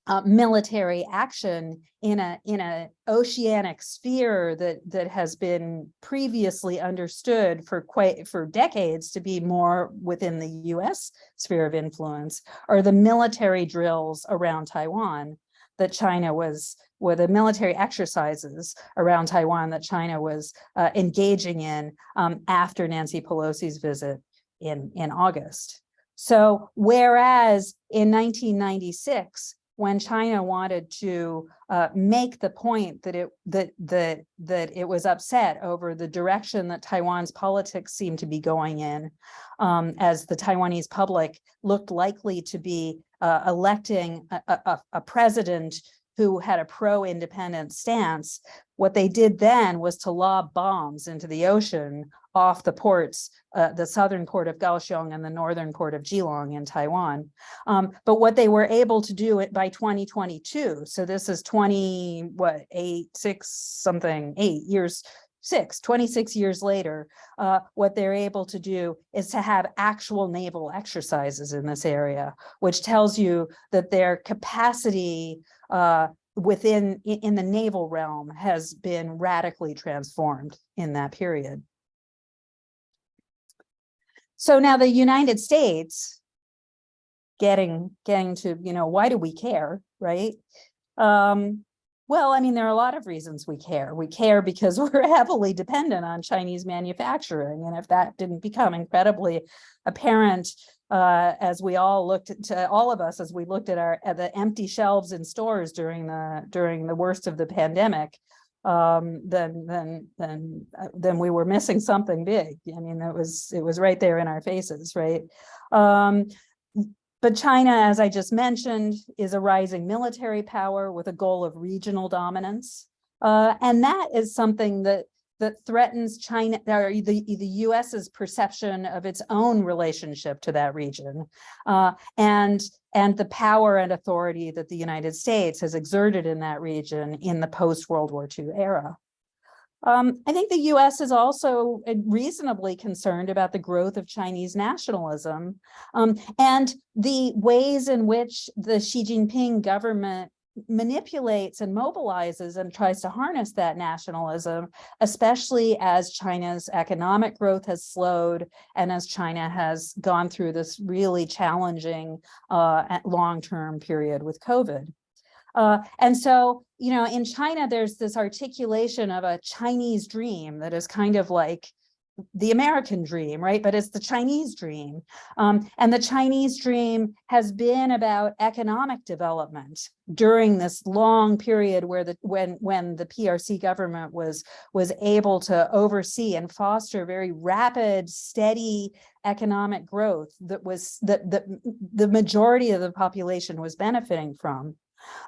Speaker 3: uh, military action in a in a oceanic sphere that that has been previously understood for quite for decades to be more within the US sphere of influence are the military drills around Taiwan that China was were the military exercises around Taiwan that China was uh, engaging in um, after Nancy Pelosi's visit in in August. So whereas in 1996 when China wanted to uh, make the point that it that that that it was upset over the direction that Taiwan's politics seemed to be going in, um, as the Taiwanese public looked likely to be uh, electing a, a- a- a president who had a pro-independent stance. What they did then was to lob bombs into the ocean off the ports, uh, the southern port of Kaohsiung and the northern port of Keelung in Taiwan. Um, but what they were able to do it by 2022, so this is 20, what, eight, six, something, eight years, six, 26 years later, uh, what they're able to do is to have actual naval exercises in this area, which tells you that their capacity uh, within, in the naval realm has been radically transformed in that period. So now the United States getting, getting to, you know, why do we care, right? Um, well, I mean, there are a lot of reasons we care. We care because we're heavily dependent on Chinese manufacturing. And if that didn't become incredibly apparent uh, as we all looked at, to all of us, as we looked at our, at the empty shelves in stores during the, during the worst of the pandemic, um, then, then, then, uh, then we were missing something big. I mean, it was, it was right there in our faces, right? Um, but China, as I just mentioned, is a rising military power with a goal of regional dominance. Uh, and that is something that that threatens China or the, the US's perception of its own relationship to that region. Uh, and, and the power and authority that the United States has exerted in that region in the post-World War II era. Um, I think the US is also uh, reasonably concerned about the growth of Chinese nationalism um, and the ways in which the Xi Jinping government manipulates and mobilizes and tries to harness that nationalism, especially as China's economic growth has slowed and as China has gone through this really challenging uh, long-term period with COVID. Uh, and so, you know, in China, there's this articulation of a Chinese dream that is kind of like the American dream, right? But it's the Chinese dream. Um, and the Chinese dream has been about economic development during this long period where the when when the PRC government was was able to oversee and foster very rapid, steady economic growth that was that that the majority of the population was benefiting from.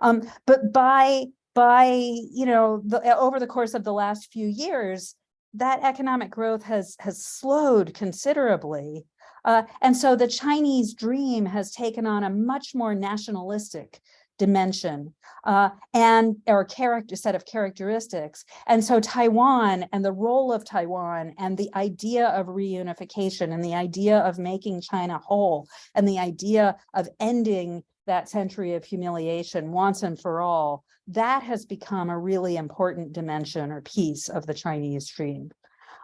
Speaker 3: Um, but by by you know the, over the course of the last few years, that economic growth has has slowed considerably. Uh, and so the Chinese dream has taken on a much more nationalistic dimension uh, and or character set of characteristics. And so Taiwan and the role of Taiwan and the idea of reunification and the idea of making China whole and the idea of ending that century of humiliation once and for all, that has become a really important dimension or piece of the Chinese dream.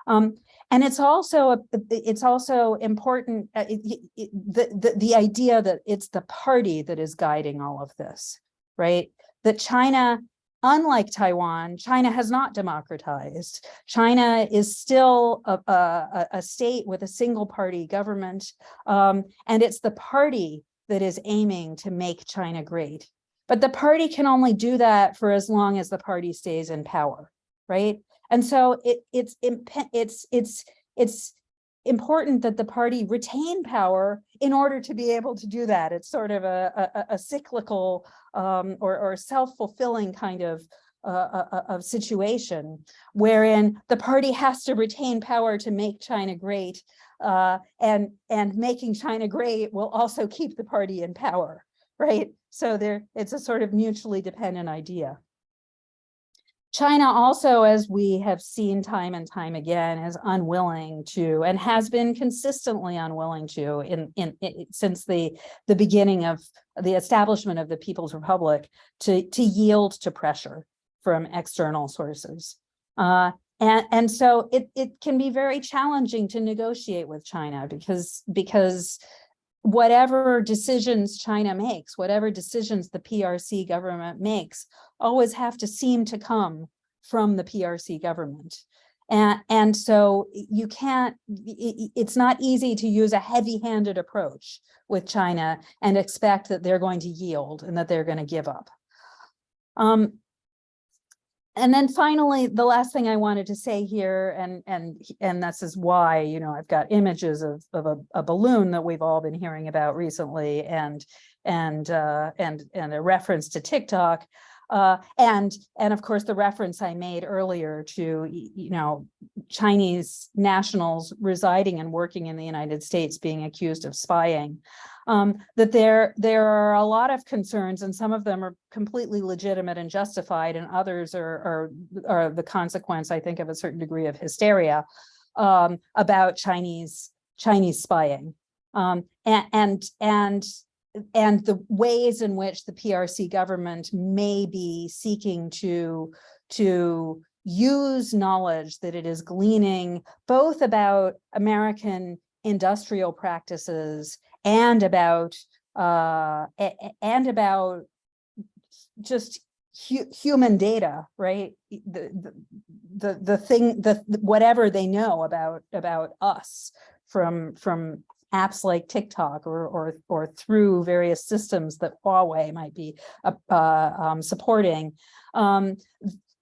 Speaker 3: Um, and it's also a, it's also important uh, it, it, the, the the idea that it's the party that is guiding all of this, right? That China unlike Taiwan, China has not democratized. China is still a, a, a- state with a single party government. um, and it's the party that is aiming to make China great. But the party can only do that for as long as the party stays in power, right? And so it, it's, it's, it's, it's important that the party retain power in order to be able to do that. It's sort of a, a- a, cyclical um, or, or self-fulfilling kind of uh, uh, uh, of situation wherein the party has to retain power to make China great. Uh, and, and making China great will also keep the party in power, right? So there, it's a sort of mutually dependent idea. China also, as we have seen time and time again, is unwilling to, and has been consistently unwilling to in, in, i- since the, the beginning of the establishment of the People's Republic to, to yield to pressure from external sources. Uh, and, and so it, it can be very challenging to negotiate with China because, because whatever decisions China makes, whatever decisions the PRC government makes, always have to seem to come from the PRC government. And, and so you can't, it's not easy to use a heavy-handed approach with China and expect that they're going to yield and that they're going to give up. Um, and then finally, the last thing I wanted to say here, and and and this is why, you know, I've got images of of a, a balloon that we've all been hearing about recently, and and uh, and and a reference to TikTok, uh, and and of course the reference I made earlier to you know Chinese nationals residing and working in the United States being accused of spying um, that there, there are a lot of concerns and some of them are completely legitimate and justified and others are, are, are the consequence, I think, of a certain degree of hysteria um, about Chinese, Chinese spying. Um, and, and, and, and the ways in which the PRC government may be seeking to, to use knowledge that it is gleaning both about American industrial practices and about uh and about just hu- human data right? The, the the thing the- whatever they know about about us from from apps like TikTok or or or through various systems that Huawei might be uh, uh, um, supporting um,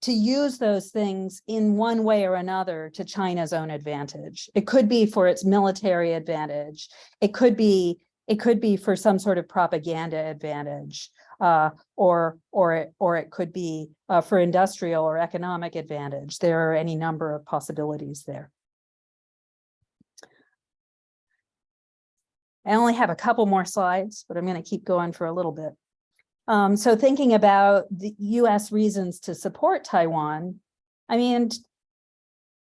Speaker 3: to use those things in one way or another to China's own advantage. It could be for its military advantage. It could be it could be for some sort of propaganda advantage, uh, or or it or it could be uh, for industrial or economic advantage. There are any number of possibilities there. I only have a couple more slides, but I'm going to keep going for a little bit. Um, so thinking about the US reasons to support Taiwan, I mean,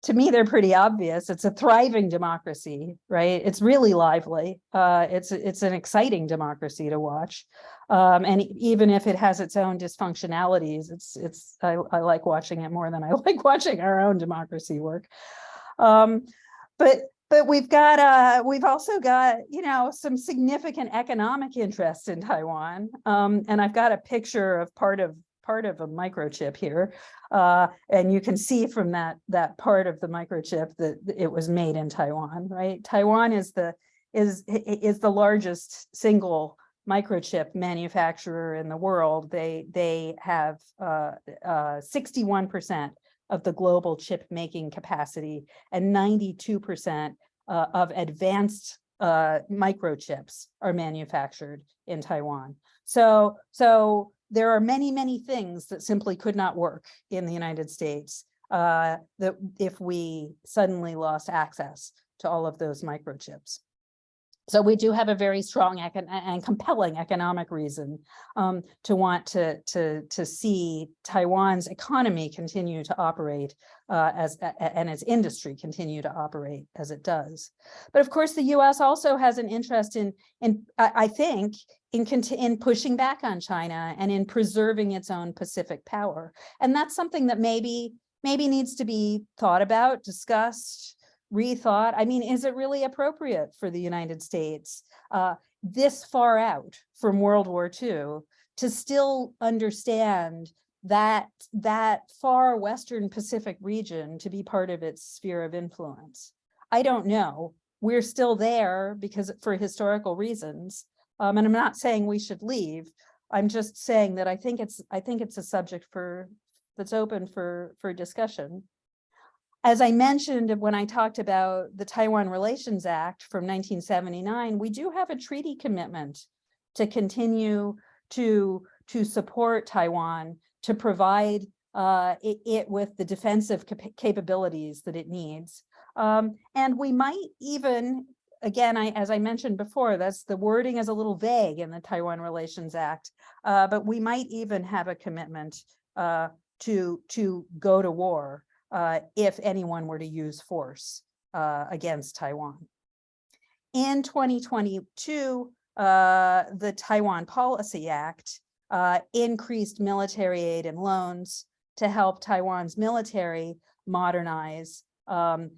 Speaker 3: to me, they're pretty obvious. It's a thriving democracy, right? It's really lively. Uh, it's, it's an exciting democracy to watch. Um, and even if it has its own dysfunctionalities, it's, it's, I, I like watching it more than I like watching our own democracy work. Um, but but we've got uh we've also got you know some significant economic interest in Taiwan. Um and I've got a picture of part of part of a microchip here uh and you can see from that that part of the microchip that it was made in Taiwan right? Taiwan is the is is the largest single microchip manufacturer in the world. They they have uh uh 61 percent of the global chip making capacity and 92% uh, of advanced uh, microchips are manufactured in Taiwan. So, so there are many, many things that simply could not work in the United States uh, that if we suddenly lost access to all of those microchips. So we do have a very strong and compelling economic reason um, to want to, to, to see Taiwan's economy continue to operate uh, as, and its industry continue to operate as it does. But of course, the US also has an interest in, in, I, I think, in, in pushing back on China and in preserving its own Pacific power. And that's something that maybe, maybe needs to be thought about, discussed, rethought. I mean, is it really appropriate for the United States uh, this far out from World War II to still understand that, that far Western Pacific region to be part of its sphere of influence. I don't know. We're still there because for historical reasons. Um, and I'm not saying we should leave. I'm just saying that I think it's, I think it's a subject for, that's open for, for discussion. As I mentioned when I talked about the Taiwan Relations Act from 1979, we do have a treaty commitment to continue to, to support Taiwan, to provide uh, it, it with the defensive capa- capabilities that it needs. Um, and we might even, again, I, as I mentioned before, that's the wording is a little vague in the Taiwan Relations Act, uh, but we might even have a commitment uh, to, to go to war uh, if anyone were to use force uh, against Taiwan. In 2022, uh, the Taiwan Policy Act uh, increased military aid and loans to help Taiwan's military modernize um,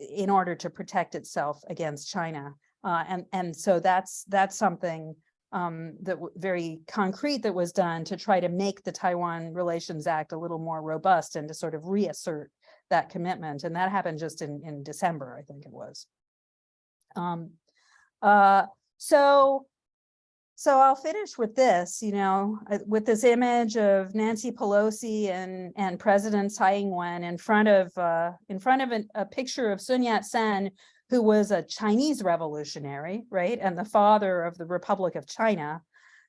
Speaker 3: in order to protect itself against China. Uh, and, and so that's, that's something um, that very concrete that was done to try to make the Taiwan Relations Act a little more robust and to sort of reassert that commitment. And that happened just in, in December, I think it was. Um, uh, so, so I'll finish with this, you know, with this image of Nancy Pelosi and, and President Tsai Ing-wen in front of, uh, in front of an- a picture of Sun Yat-sen, who was a Chinese revolutionary, right? And the father of the Republic of China.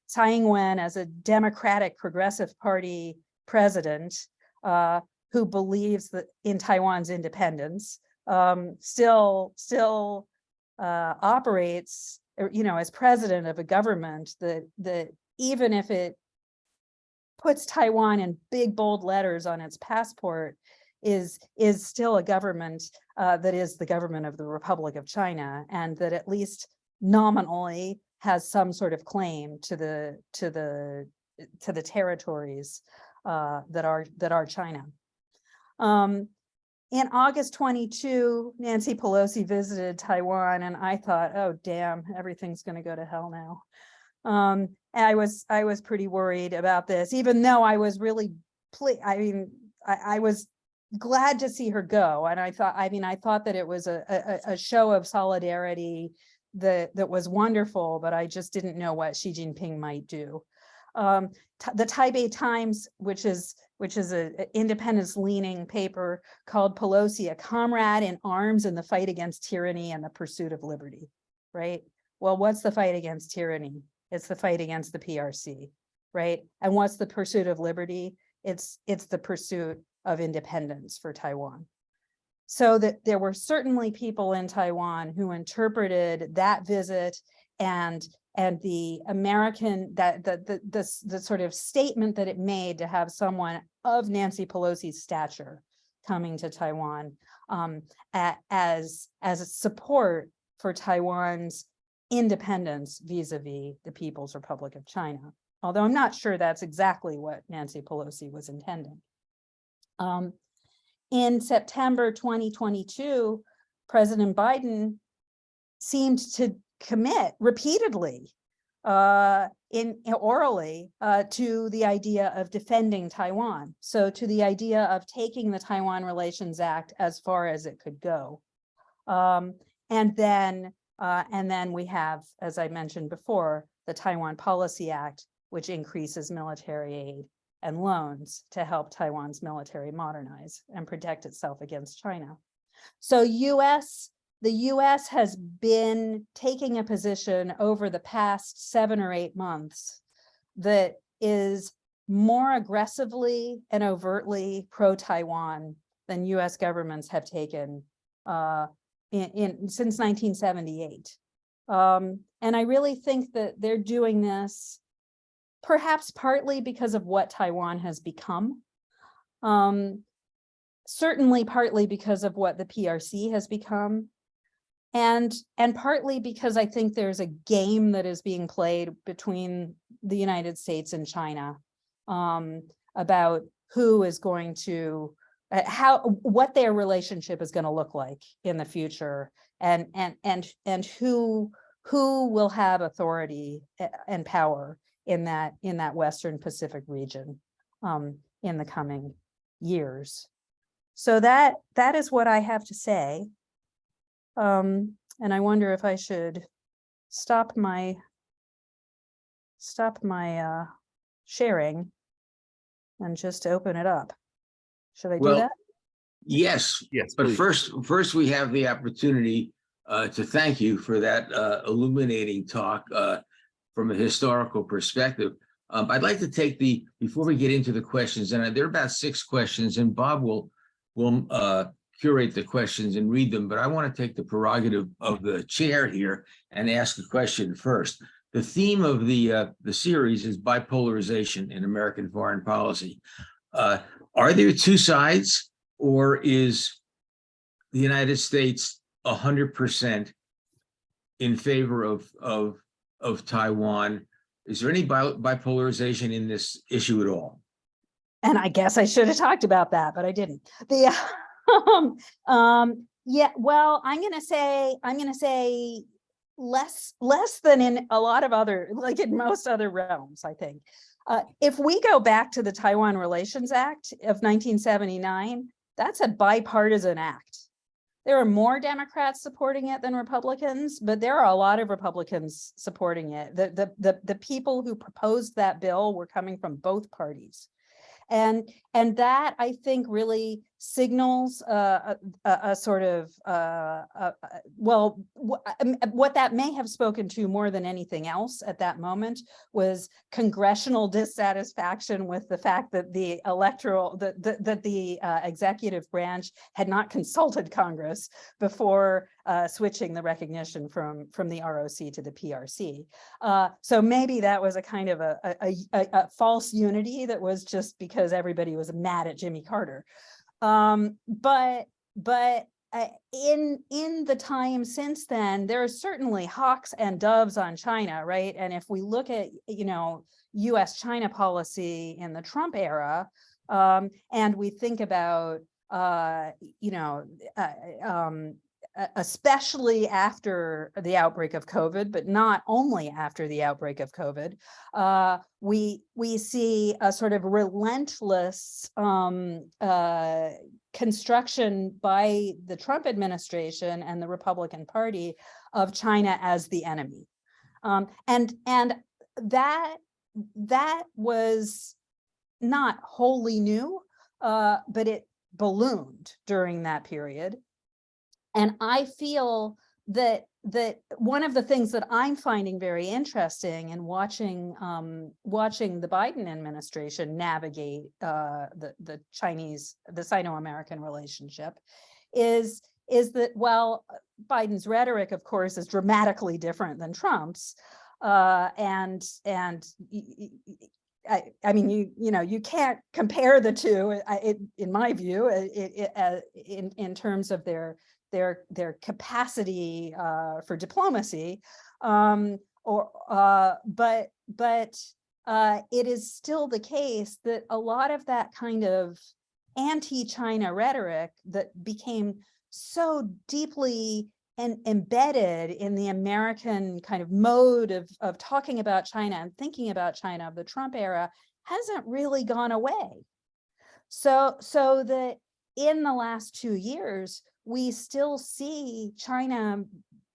Speaker 3: Tsai Ing-wen as a Democratic Progressive Party president, uh, who believes that in Taiwan's independence, um, still, still uh, operates, you know, as president of a government that, that even if it puts Taiwan in big bold letters on its passport, is, is still a government uh, that is the government of the Republic of China, and that at least nominally has some sort of claim to the, to the, to the territories uh, that are, that are China. Um, in August 22, Nancy Pelosi visited Taiwan and I thought, oh, damn, everything's going to go to hell now. Um, I was, I was pretty worried about this, even though I was really, I mean, I, I was glad to see her go. And I thought, I mean, I thought that it was a, a, a show of solidarity that, that was wonderful, but I just didn't know what Xi Jinping might do. Um, the Taipei Times, which is which is a, a independence leaning paper called Pelosi, a comrade in arms in the fight against tyranny and the pursuit of liberty, right? Well, what's the fight against tyranny? It's the fight against the PRC, right? And what's the pursuit of liberty? It's, it's the pursuit of independence for Taiwan. So that there were certainly people in Taiwan who interpreted that visit and and the American that the the the, the sort of statement that it made to have someone of Nancy Pelosi's stature coming to Taiwan um, as as a support for Taiwan's independence vis-a-vis the People's Republic of China. Although I'm not sure that's exactly what Nancy Pelosi was intending. Um, in September 2022, President Biden seemed to commit repeatedly uh, in orally uh, to the idea of defending Taiwan. So to the idea of taking the Taiwan Relations Act as far as it could go. Um, and then uh, and then we have, as I mentioned before, the Taiwan Policy Act, which increases military aid and loans to help Taiwan's military modernize and protect itself against China. So US the US has been taking a position over the past seven or eight months that is more aggressively and overtly pro-Taiwan than US governments have taken uh, in, in since 1978. Um, and I really think that they're doing this perhaps partly because of what Taiwan has become. Um, certainly partly because of what the PRC has become. And, and partly because I think there's a game that is being played between the United States and China um, about who is going to, uh, how, what their relationship is going to look like in the future and, and, and, and who, who will have authority and power in that, in that Western Pacific region. um, in the coming years. So that, that is what I have to say. Um, and I wonder if I should stop my stop my uh sharing and just open it up. Should I do
Speaker 1: Well,
Speaker 3: that?
Speaker 1: Yes,
Speaker 4: Yes,
Speaker 1: but
Speaker 4: please.
Speaker 1: first, first we have the opportunity uh, to thank you for that uh, illuminating talk uh, from a historical perspective. Um, I'd like to take the, before we get into the questions, and there are about six questions, and Bob will, will uh, curate the questions and read them, but I want to take the prerogative of the chair here and ask a question first. The theme of the, uh, the series is bipolarization in American foreign policy. Uh, Are there two sides? Or is the United States a hundred percent in favor of, of, of Taiwan? Is there any bi- bipolarization in this issue at all?
Speaker 3: And I guess I should have talked about that, but I didn't. The, um, um, yeah, well, I'm gonna say, I'm gonna say less, less than in a lot of other, like in most other realms, I think. Uh, if we go back to the Taiwan Relations Act of 1979, that's a bipartisan act. There are more Democrats supporting it than Republicans, but there are a lot of Republicans supporting it. The, the, the, the people who proposed that bill were coming from both parties. And, and that I think really signals uh, a, a, a sort of, uh, uh, uh, well, um, uh, what that may have spoken to more than anything else at that moment was congressional dissatisfaction with the fact that the electoral, that, that, the uh, executive branch had not consulted Congress before uh, switching the recognition from, from the ROC to the PRC. Uh, so maybe that was a kind of a, a, a, a- a false unity that was just because everybody was mad at Jimmy Carter. Um, but, but uh, in, in the time since then, there are certainly hawks and doves on China, right? And if we look at, you know, US China policy in the Trump era, um, and we think about, uh, you know, uh, um, especially after the outbreak of COVID, but not only after the outbreak of COVID, uh, we we see a sort of relentless um, uh, construction by the Trump administration and the Republican Party of China as the enemy, um, and and that that was not wholly new, uh, but it ballooned during that period. And I feel that that one of the things that I'm finding very interesting in watching um, watching the Biden administration navigate uh, the the Chinese the Sino-American relationship is is that while Biden's rhetoric, of course, is dramatically different than Trump's, uh, and and I mean, you you know, you can't compare the two. I, it, in my view, it, it, uh, in in terms of their their their capacity uh, for diplomacy, um, or uh, but but uh, it is still the case that a lot of that kind of anti-China rhetoric that became so deeply and embedded in the American kind of mode of, of talking about China and thinking about China of the Trump era hasn't really gone away. So, so that in the last two years, we still see China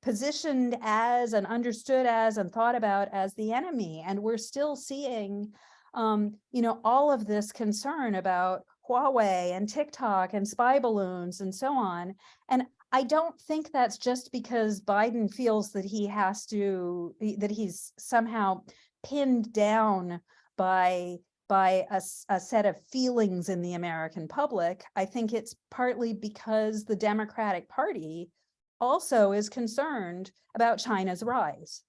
Speaker 3: positioned as and understood as and thought about as the enemy. And we're still seeing, um, you know, all of this concern about Huawei and TikTok and spy balloons and so on. And I don't think that's just because Biden feels that he has to, that he's somehow pinned down by by a set of feelings in the American public. I think it's partly because the Democratic Party also is concerned about China's rise.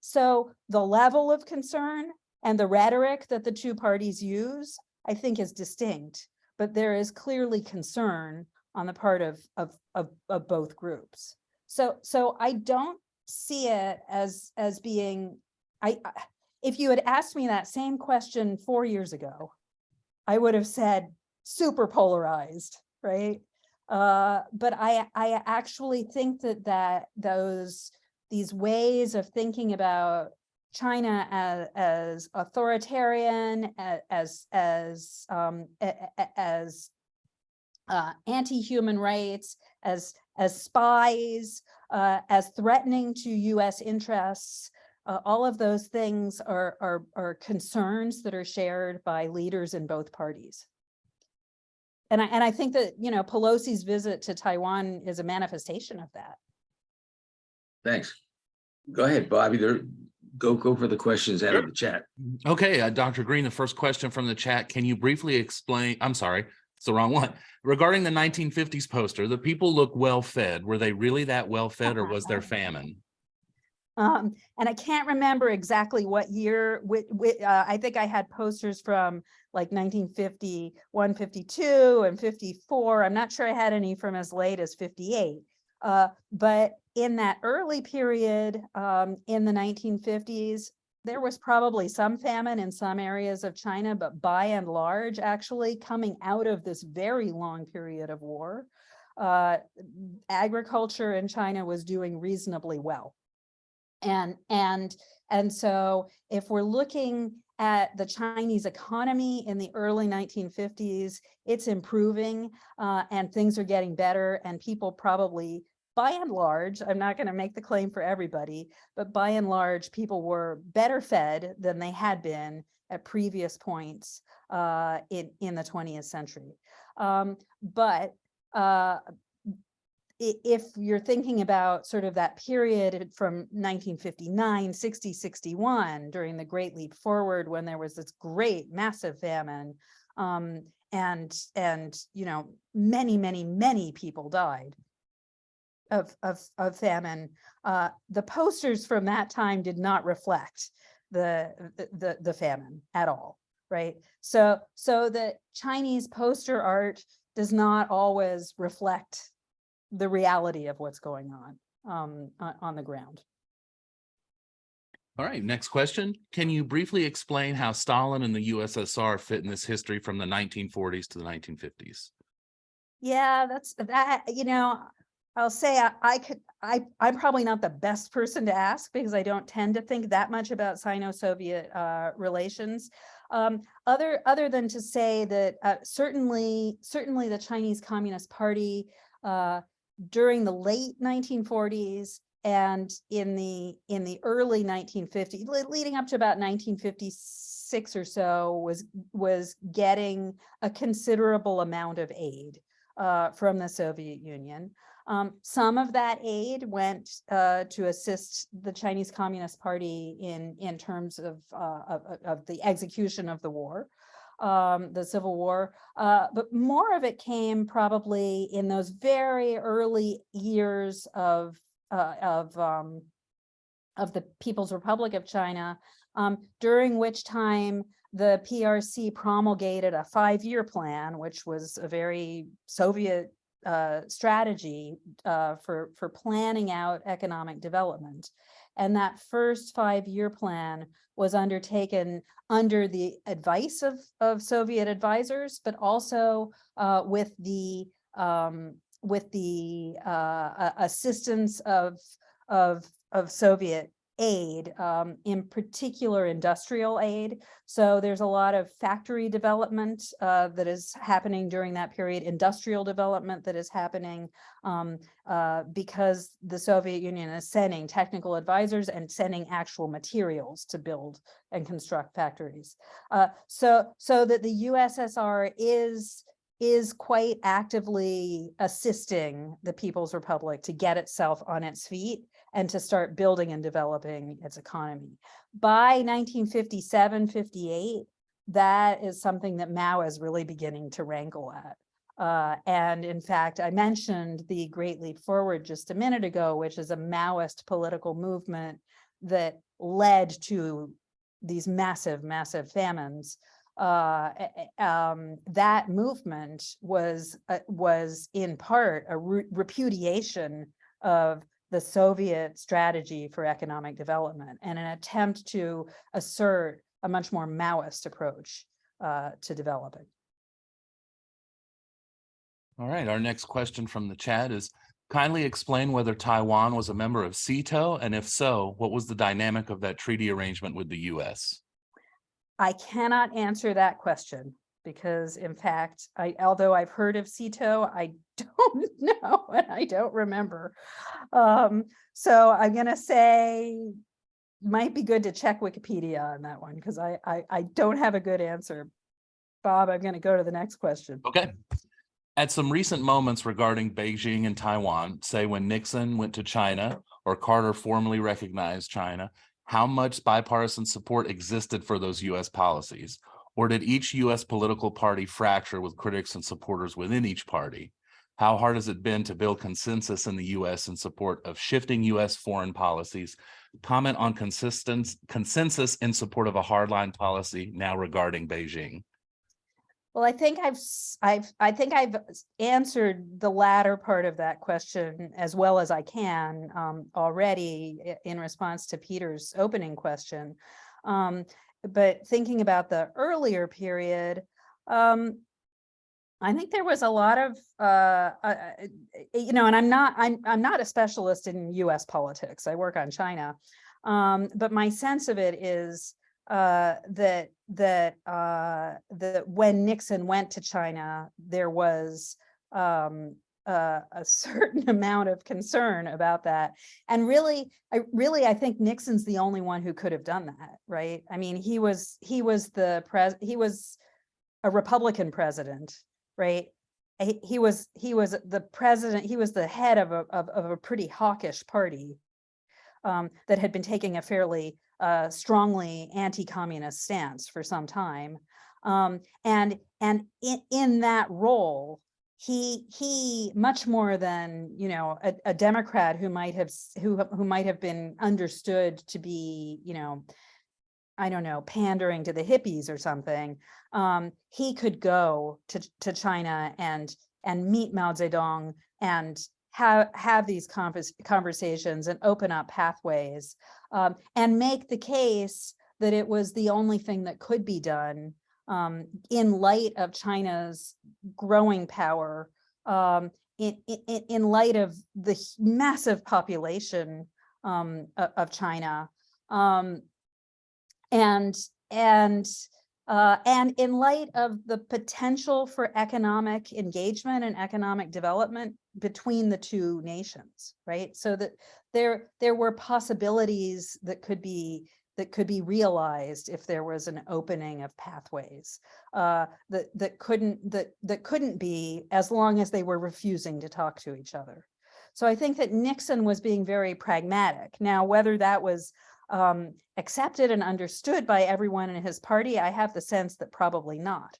Speaker 3: So the level of concern and the rhetoric that the two parties use, I think is distinct, but there is clearly concern on the part of, of, of, of both groups. So, so I don't see it as, as being, I, I- if you had asked me that same question four years ago, I would have said super polarized, right? Uh, but I, I actually think that that those, these ways of thinking about China as, as authoritarian, as, as, um, as uh, anti-human rights, as, as spies, uh, as threatening to US interests. Uh, all of those things are, are, are concerns that are shared by leaders in both parties. And I, and I think that, you know, Pelosi's visit to Taiwan is a manifestation of that.
Speaker 1: Thanks. Go ahead, Bobby. There, go, go for the questions out of the chat.
Speaker 4: Okay, uh, Dr. Greene, the first question from the chat, can you briefly explain, I'm sorry, it's the wrong one. Regarding the nineteen fifties poster, the people look well-fed. Were they really that well-fed or was there famine?
Speaker 3: Um, and I can't remember exactly what year, uh, I think I had posters from like 1950, 152 and 54. I'm not sure I had any from as late as 58. Uh, but in that early period, um, in the 1950s, there was probably some famine in some areas of China, but by and large, actually coming out of this very long period of war, uh, agriculture in China was doing reasonably well. And, and, and so if we're looking at the Chinese economy in the early 1950s, it's improving uh, and things are getting better and people probably, by and large, I'm not going to make the claim for everybody, but by and large, people were better fed than they had been at previous points uh, in, in the 20th century. Um, but uh, if you're thinking about sort of that period from 1959, 60, 61, during the Great Leap Forward, when there was this great massive famine, um, and, and, you know, many, many, many people died of, of, of famine, uh, the posters from that time did not reflect the, the- the, famine at all, right? So, so the Chinese poster art does not always reflect the reality of what's going on um, on, the ground.
Speaker 4: All right, next question. Can you briefly explain how Stalin and the USSR fit in this history from the nineteen forties to the nineteen fifties?
Speaker 3: Yeah, that's that, you know, I'll say I, I could, I, I'm probably not the best person to ask because I don't tend to think that much about Sino-Soviet uh, relations. Um, other, other than to say that uh, certainly, certainly the Chinese Communist Party uh, during the late 1940s and in the in the early 1950s, leading up to about 1956 or so, was was getting a considerable amount of aid uh, from the Soviet Union. Um, some of that aid went uh, to assist the Chinese Communist Party in in terms of uh, of, of- of the execution of the war, um, the Civil War. Uh, but more of it came probably in those very early years of uh, of um, of the People's Republic of China, um, during which time the PRC promulgated a five-year plan, which was a very Soviet uh, strategy uh, for for planning out economic development. And that first five-year plan was undertaken under the advice of of Soviet advisors, but also uh, with the um, with the uh, assistance of of of Soviet aid, um, in particular industrial aid. So there's a lot of factory development uh, that is happening during that period, industrial development that is happening um, uh, because the Soviet Union is sending technical advisors and sending actual materials to build and construct factories. Uh, so so that the USSR is is quite actively assisting the People's Republic to get itself on its feet and to start building and developing its economy. By 1957, 58, that is something that Mao is really beginning to wrangle at. Uh, and in fact, I mentioned the Great Leap Forward just a minute ago, which is a Maoist political movement that led to these massive, massive famines uh, um, that movement was, uh, was in part a re- repudiation of the Soviet strategy for economic development and an attempt to assert a much more Maoist approach uh, to developing.
Speaker 4: All right, our next question from the chat is, Kindly explain whether Taiwan was a member of SEATO, and if so, what was the dynamic of that treaty arrangement with the US?
Speaker 3: I cannot answer that question because in fact, I, although I've heard of SEATO, I don't know and I don't remember. Um, so I'm gonna say might be good to check Wikipedia on that one because I, I, I don't have a good answer. Bob, I'm gonna go to the next question.
Speaker 4: Okay. At some recent moments regarding Beijing and Taiwan, say when Nixon went to China or Carter formally recognized China, how much bipartisan support existed for those US policies? Or did each US political party fracture with critics and supporters within each party? How hard has it been to build consensus in the US in support of shifting US foreign policies? Comment on consensus in support of a hardline policy now regarding Beijing.
Speaker 3: Well, I think I've, I've, I think I've answered the latter part of that question as well as I can um, already in response to Peter's opening question. Um, but thinking about the earlier period, um, I think there was a lot of, uh, uh, uh, you know, and I'm not, I'm, I'm not a specialist in US politics. I work on China. Um, but my sense of it is uh, that that uh, that when Nixon went to China, there was um, uh, a certain amount of concern about that. And really, I really I think Nixon's the only one who could have done that, right? I mean, he was he was the pres he was a Republican president, right? He, he was he was the president. He was the head of a of, of a pretty hawkish party um, that had been taking a fairly uh, strongly anti-communist stance for some time. Um, and and in, in that role, he he much more than you know a, a Democrat who might have who who might have been understood to be you know I don't know pandering to the hippies or something. Um, he could go to to China and and meet Mao Zedong and have have these convers conversations and open up pathways um, and make the case that it was the only thing that could be done um, in light of China's growing power, um, in, in, in light of the massive population um, of China. Um, and, and, uh, and in light of the potential for economic engagement and economic development between the two nations, right? So that there there were possibilities that could be that could be realized if there was an opening of pathways uh, that that couldn't that that couldn't be as long as they were refusing to talk to each other. So I think that Nixon was being very pragmatic. Now, whether that was um, accepted and understood by everyone in his party, I have the sense that probably not.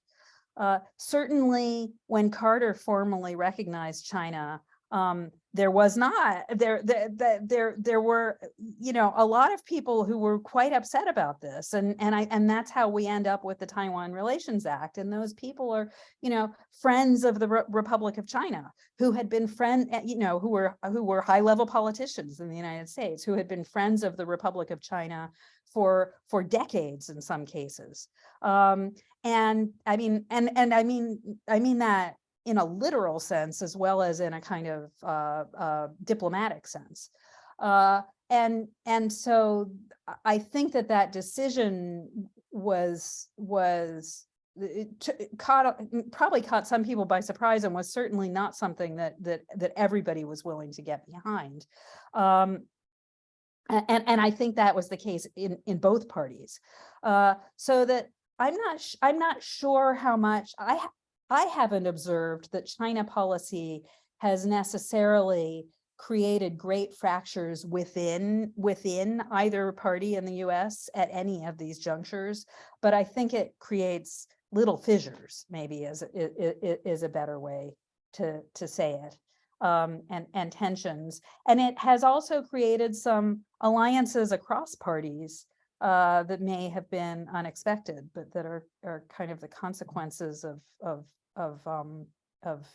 Speaker 3: Uh, certainly, when Carter formally recognized China, um, there was not there, there there there were you know a lot of people who were quite upset about this and and I and that's how we end up with the Taiwan Relations Act and those people are you know friends of the Re- Republic of China who had been friend eh, you know who were who were high level politicians in the United States who had been friends of the Republic of China for for decades in some cases. Um and I mean and and I mean I mean that in a literal sense as well as in a kind of uh, uh, diplomatic sense. Uh, and and so I- think that that decision was was caught probably caught some people by surprise and was certainly not something that that that everybody was willing to get behind. Um, and and I think that was the case in in both parties. Uh, so that I'm not I'm not sure how much I I haven't observed that China policy has necessarily created great fractures within within either party in the US at any of these junctures, but I think it creates little fissures, maybe is is a better way to to say it. Um, and and tensions. And it has also created some alliances across parties uh, that may have been unexpected, but that are are kind of the consequences of of of um of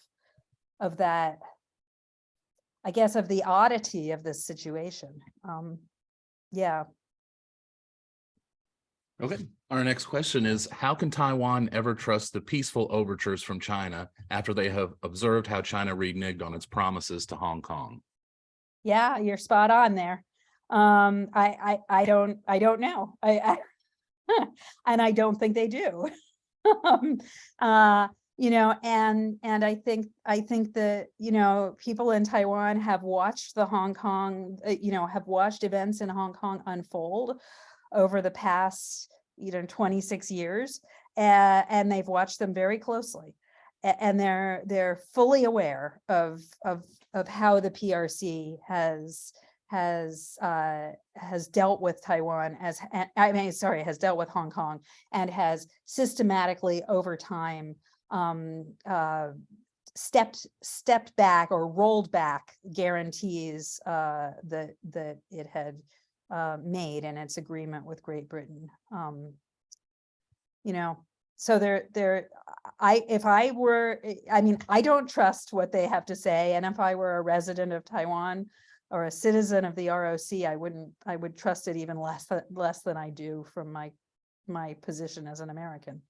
Speaker 3: of that. I guess of the oddity of this situation. Um, yeah.
Speaker 4: Okay, our next question is, how can Taiwan ever trust the peaceful overtures from China after they have observed how China reneged on its promises to Hong Kong?
Speaker 3: Yeah, you're spot on there. Um, I, I, I don't, I don't know. I, I, and I don't think they do. Um, uh, you know, and, and I think, I think that, you know, people in Taiwan have watched the Hong Kong, uh, you know, have watched events in Hong Kong unfold over the past, you know, 26 years, uh, and they've watched them very closely. And they're, they're fully aware of, of, of how the PRC has, has, uh, has dealt with Taiwan as, I mean, sorry, has dealt with Hong Kong and has systematically over time, um, uh, stepped, stepped back or rolled back guarantees, uh, that, that it had, uh, made in its agreement with Great Britain. Um, you know, so there, there, I, if I were, eh, I mean, I don't trust what they have to say. And if I were a resident of Taiwan or a citizen of the ROC, I wouldn't, I would trust it even less, less than I do from my, my position as an American.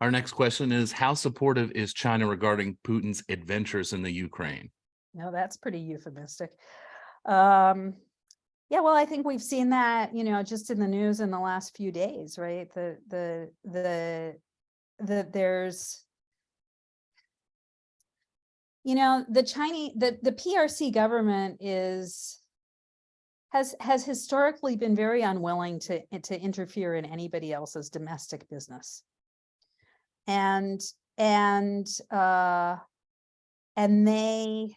Speaker 4: Our next question is, how supportive is China regarding Putin's adventures in the Ukraine?
Speaker 3: No, that's pretty euphemistic. Um, yeah, well, I think we've seen that, you know, just in the news in the last few days, right? The, the, the, the, there's, you know, the Chinese, the, the PRC government is, has, has historically been very unwilling to, to interfere in anybody else's domestic business. And, and, uh, and they,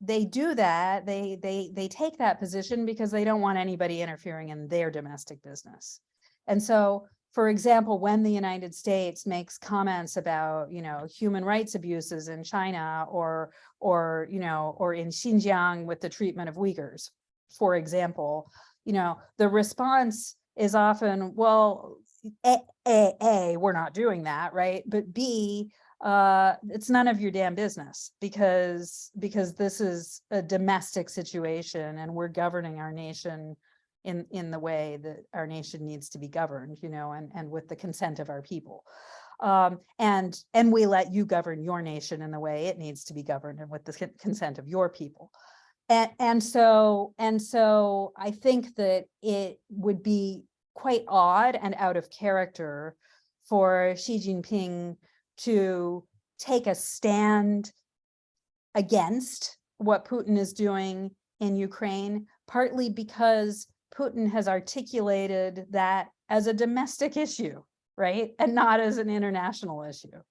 Speaker 3: they do that, they, they, they take that position because they don't want anybody interfering in their domestic business. And so, for example, when the United States makes comments about, you know, human rights abuses in China or, or, you know, or in Xinjiang with the treatment of Uyghurs, for example, you know, the response is often, well, A, A, A, we're not doing that, right? But B, uh, it's none of your damn business because, because this is a domestic situation and we're governing our nation in, in the way that our nation needs to be governed, you know, and, and with the consent of our people. Um, and, and we let you govern your nation in the way it needs to be governed and with the consent of your people. And, and so, and so I think that it would be quite odd and out of character for Xi Jinping to take a stand against what Putin is doing in Ukraine, partly because Putin has articulated that as a domestic issue, right? And not as an international issue.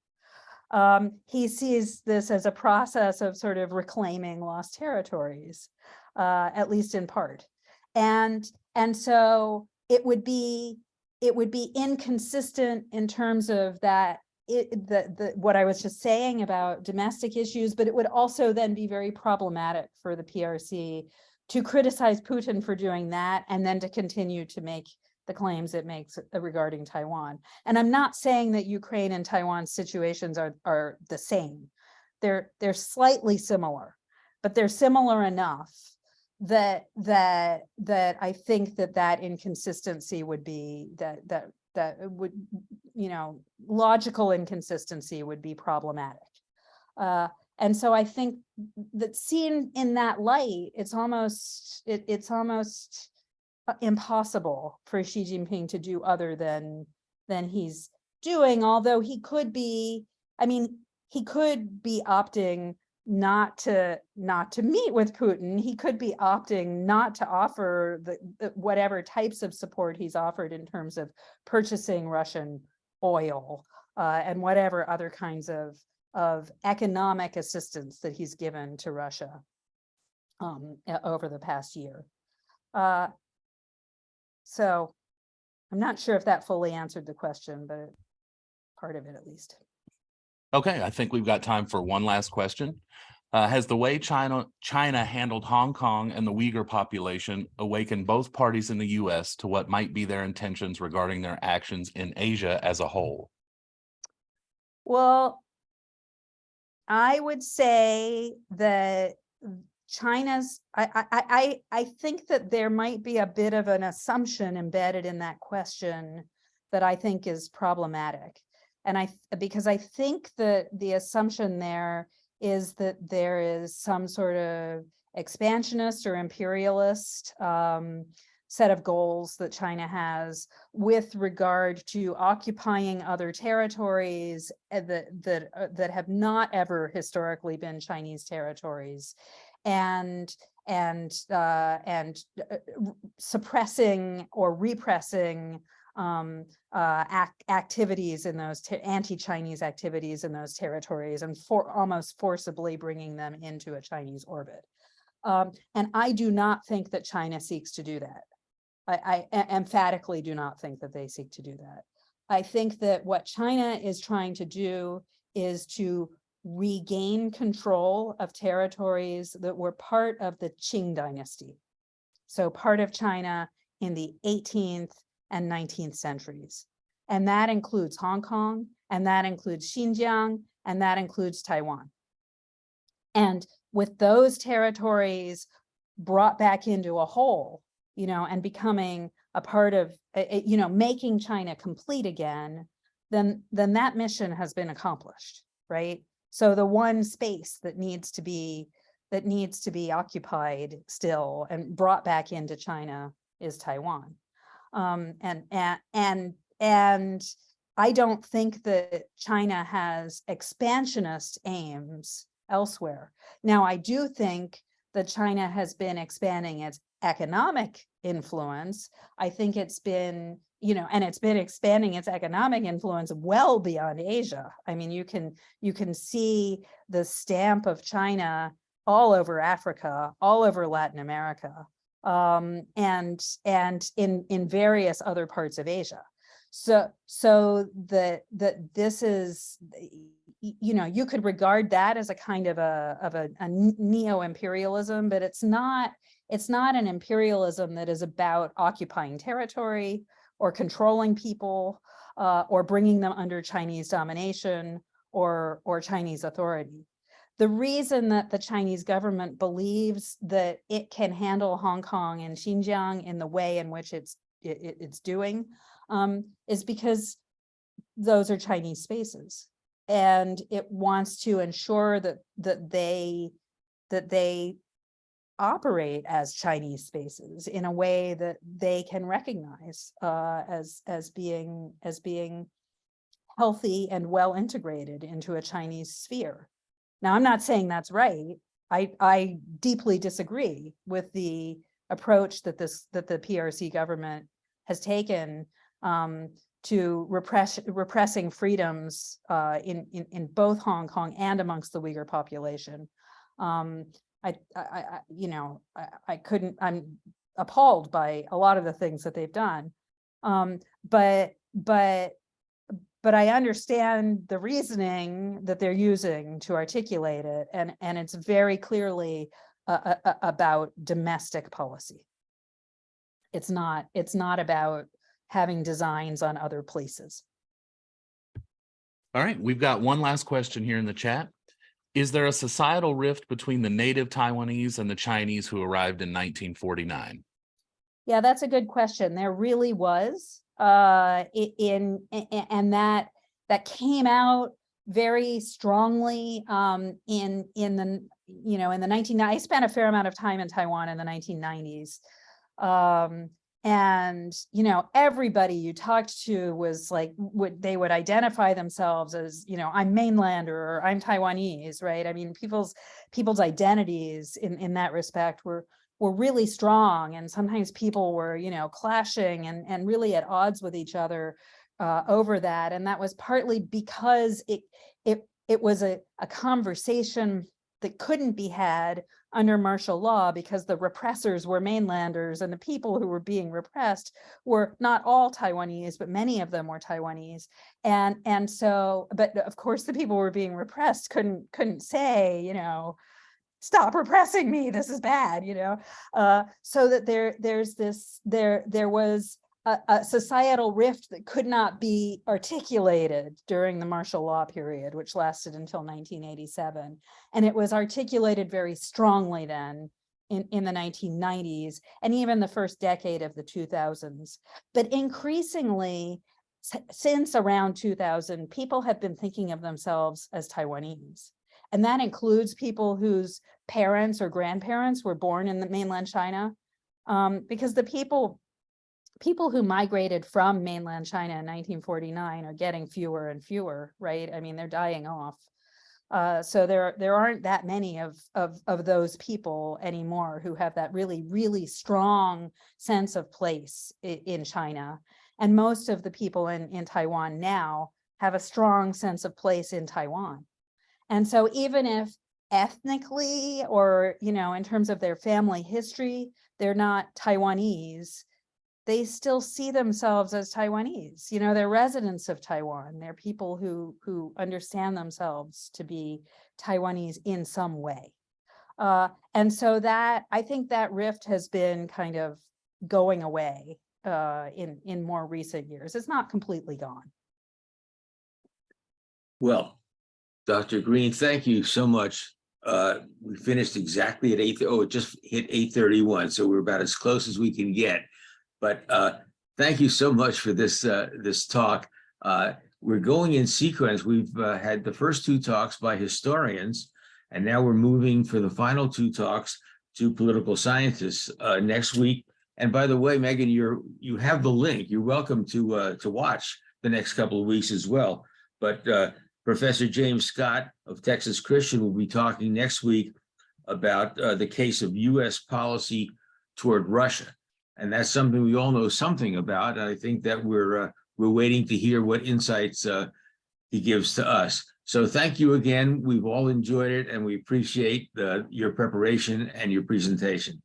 Speaker 3: Um, he sees this as a process of sort of reclaiming lost territories, uh, at least in part. And, and so it would be, it would be inconsistent in terms of that it, the, the, what I was just saying about domestic issues, but it would also then be very problematic for the PRC to criticize Putin for doing that and then to continue to make the claims it makes uh, regarding Taiwan. And I'm not saying that Ukraine and Taiwan situations are, are the same. They're, they're slightly similar, but they're similar enough that, that, that I think that that inconsistency would be, that, that, that would, you know, logical inconsistency would be problematic. Uh, and so I think that seen in that light, it's almost, it, it's almost uh, impossible for Xi Jinping to do other than, than he's doing, although he could be, I mean, he could be opting not to, not to meet with Putin. He could be opting not to offer the, the whatever types of support he's offered in terms of purchasing Russian oil uh, and whatever other kinds of, of economic assistance that he's given to Russia um, over the past year. Uh, so I'm not sure if that fully answered the question, but part of it at least.
Speaker 4: Okay, I think we've got time for one last question. Uh, has the way China, China handled Hong Kong and the Uyghur population awakened both parties in the US to what might be their intentions regarding their actions in Asia as a whole?
Speaker 3: Well, I would say that China's, I, I, I, I I think that there might be a bit of an assumption embedded in that question that I think is problematic. And I, because I think that the assumption there is that there is some sort of expansionist or imperialist um, set of goals that China has with regard to occupying other territories uh, that that uh, that have not ever historically been Chinese territories, and and uh, and uh, suppressing or repressing um, uh, ac- activities in those anti-Chinese activities in those territories and for almost forcibly bringing them into a Chinese orbit. Um, and I do not think that China seeks to do that. I emphatically do not think that they seek to do that. I think that what China is trying to do is to regain control of territories that were part of the Qing dynasty. So part of China in the 18th and 19th centuries. And that includes Hong Kong, and that includes Xinjiang, and that includes Taiwan. And with those territories brought back into a whole, you know, and becoming a part of, uh, uh, you know, making China complete again, then, then that mission has been accomplished, right? So the one space that needs to be, that needs to be occupied still and brought back into China is Taiwan. Um, and, and, and, I don't think that China has expansionist aims elsewhere. Now, I do think that China has been expanding its economic influence. I think it's been, you know, and it's been expanding its economic influence well beyond Asia. I mean, you can you can see the stamp of China all over Africa, all over Latin America, um, and and in in various other parts of Asia. So so the the this is you know you could regard that as a kind of a of a, a neo imperialism, but it's not it's not an imperialism that is about occupying territory or controlling people uh, or bringing them under Chinese domination or or Chinese authority. The reason that the Chinese government believes that it can handle Hong Kong and Xinjiang in the way in which it's it, it- it's doing um, is because those are Chinese spaces. And it wants to ensure that that they that they operate as Chinese spaces in a way that they can recognize uh, as as being as being healthy and well integrated into a Chinese sphere. Now, I'm not saying that's right. I I deeply disagree with the approach that this that the PRC government has taken um, to repress repressing freedoms uh, in, in in both Hong Kong and amongst the Uyghur population. Um, I, I, I, you know, I, I couldn't, I'm appalled by a lot of the things that they've done. Um, but, but, but I understand the reasoning that they're using to articulate it, and, and it's very clearly uh, uh, about domestic policy. It's not, it's not about having designs on other places.
Speaker 4: All right, we've got one last question here in the chat. Is there a societal rift between the native Taiwanese and the Chinese who arrived in 1949?
Speaker 3: Yeah, that's a good question. There really was, uh, in, a- and that, that came out very strongly, um, in, in the, you know, in the nineteen, I spent a fair amount of time in Taiwan in the nineteen nineties. Um, and, you know, everybody you talked to was like, would, they would identify themselves as, you know, I'm mainlander or I'm Taiwanese, right? I mean, people's, people's identities in, in that respect were, were really strong and sometimes people were you know clashing and and really at odds with each other uh, over that and that was partly because it it it was a, a conversation that couldn't be had under martial law because the repressors were mainlanders and the people who were being repressed were not all Taiwanese, but many of them were Taiwanese. And and so, but of course the people who were being repressed couldn't couldn't say, you know, stop repressing me this is bad you know uh so that there there's this there there was a, a societal rift that could not be articulated during the martial law period, which lasted until nineteen eighty-seven. And it was articulated very strongly then in, in the nineteen nineties and even the first decade of the two thousands. But increasingly, since around two thousand, people have been thinking of themselves as Taiwanese. And that includes people whose parents or grandparents were born in the mainland China. Um, because the people people who migrated from mainland China in nineteen forty-nine are getting fewer and fewer, right? I mean, they're dying off. Uh, so there, there aren't that many of, of, of those people anymore who have that really, really strong sense of place in China. And most of the people in, in Taiwan now have a strong sense of place in Taiwan. And so even if ethnically or, you know, in terms of their family history, they're not Taiwanese, they still see themselves as Taiwanese. You know, they're residents of Taiwan. They're people who who understand themselves to be Taiwanese in some way. Uh, and so that I think that rift has been kind of going away uh, in in more recent years. It's not completely gone.
Speaker 1: Well, Dr. Greene, thank you so much. Uh, we finished exactly at eight, oh, it just hit eight thirty-one, so we're about as close as we can get. But uh, thank you so much for this, uh, this talk. Uh, we're going in sequence. We've uh, had the first two talks by historians, and now we're moving for the final two talks to political scientists uh, next week. And by the way, Megan, you're, you have the link. You're welcome to, to watch the next couple of weeks as well. But Professor James Scott of Texas Christian will be talking next week about uh, the case of US policy toward Russia. And that's something we all know something about. And I think that we're, uh, we're waiting to hear what insights uh, he gives to us. So thank you again. We've all enjoyed it and we appreciate uh, your preparation and your presentation.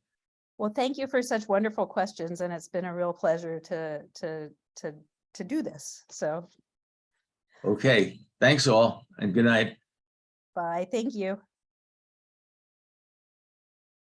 Speaker 3: Well, thank you for such wonderful questions, and it's been a real pleasure to to to to do this. So
Speaker 1: Okay, thanks all and good night.
Speaker 3: bye. Thank you.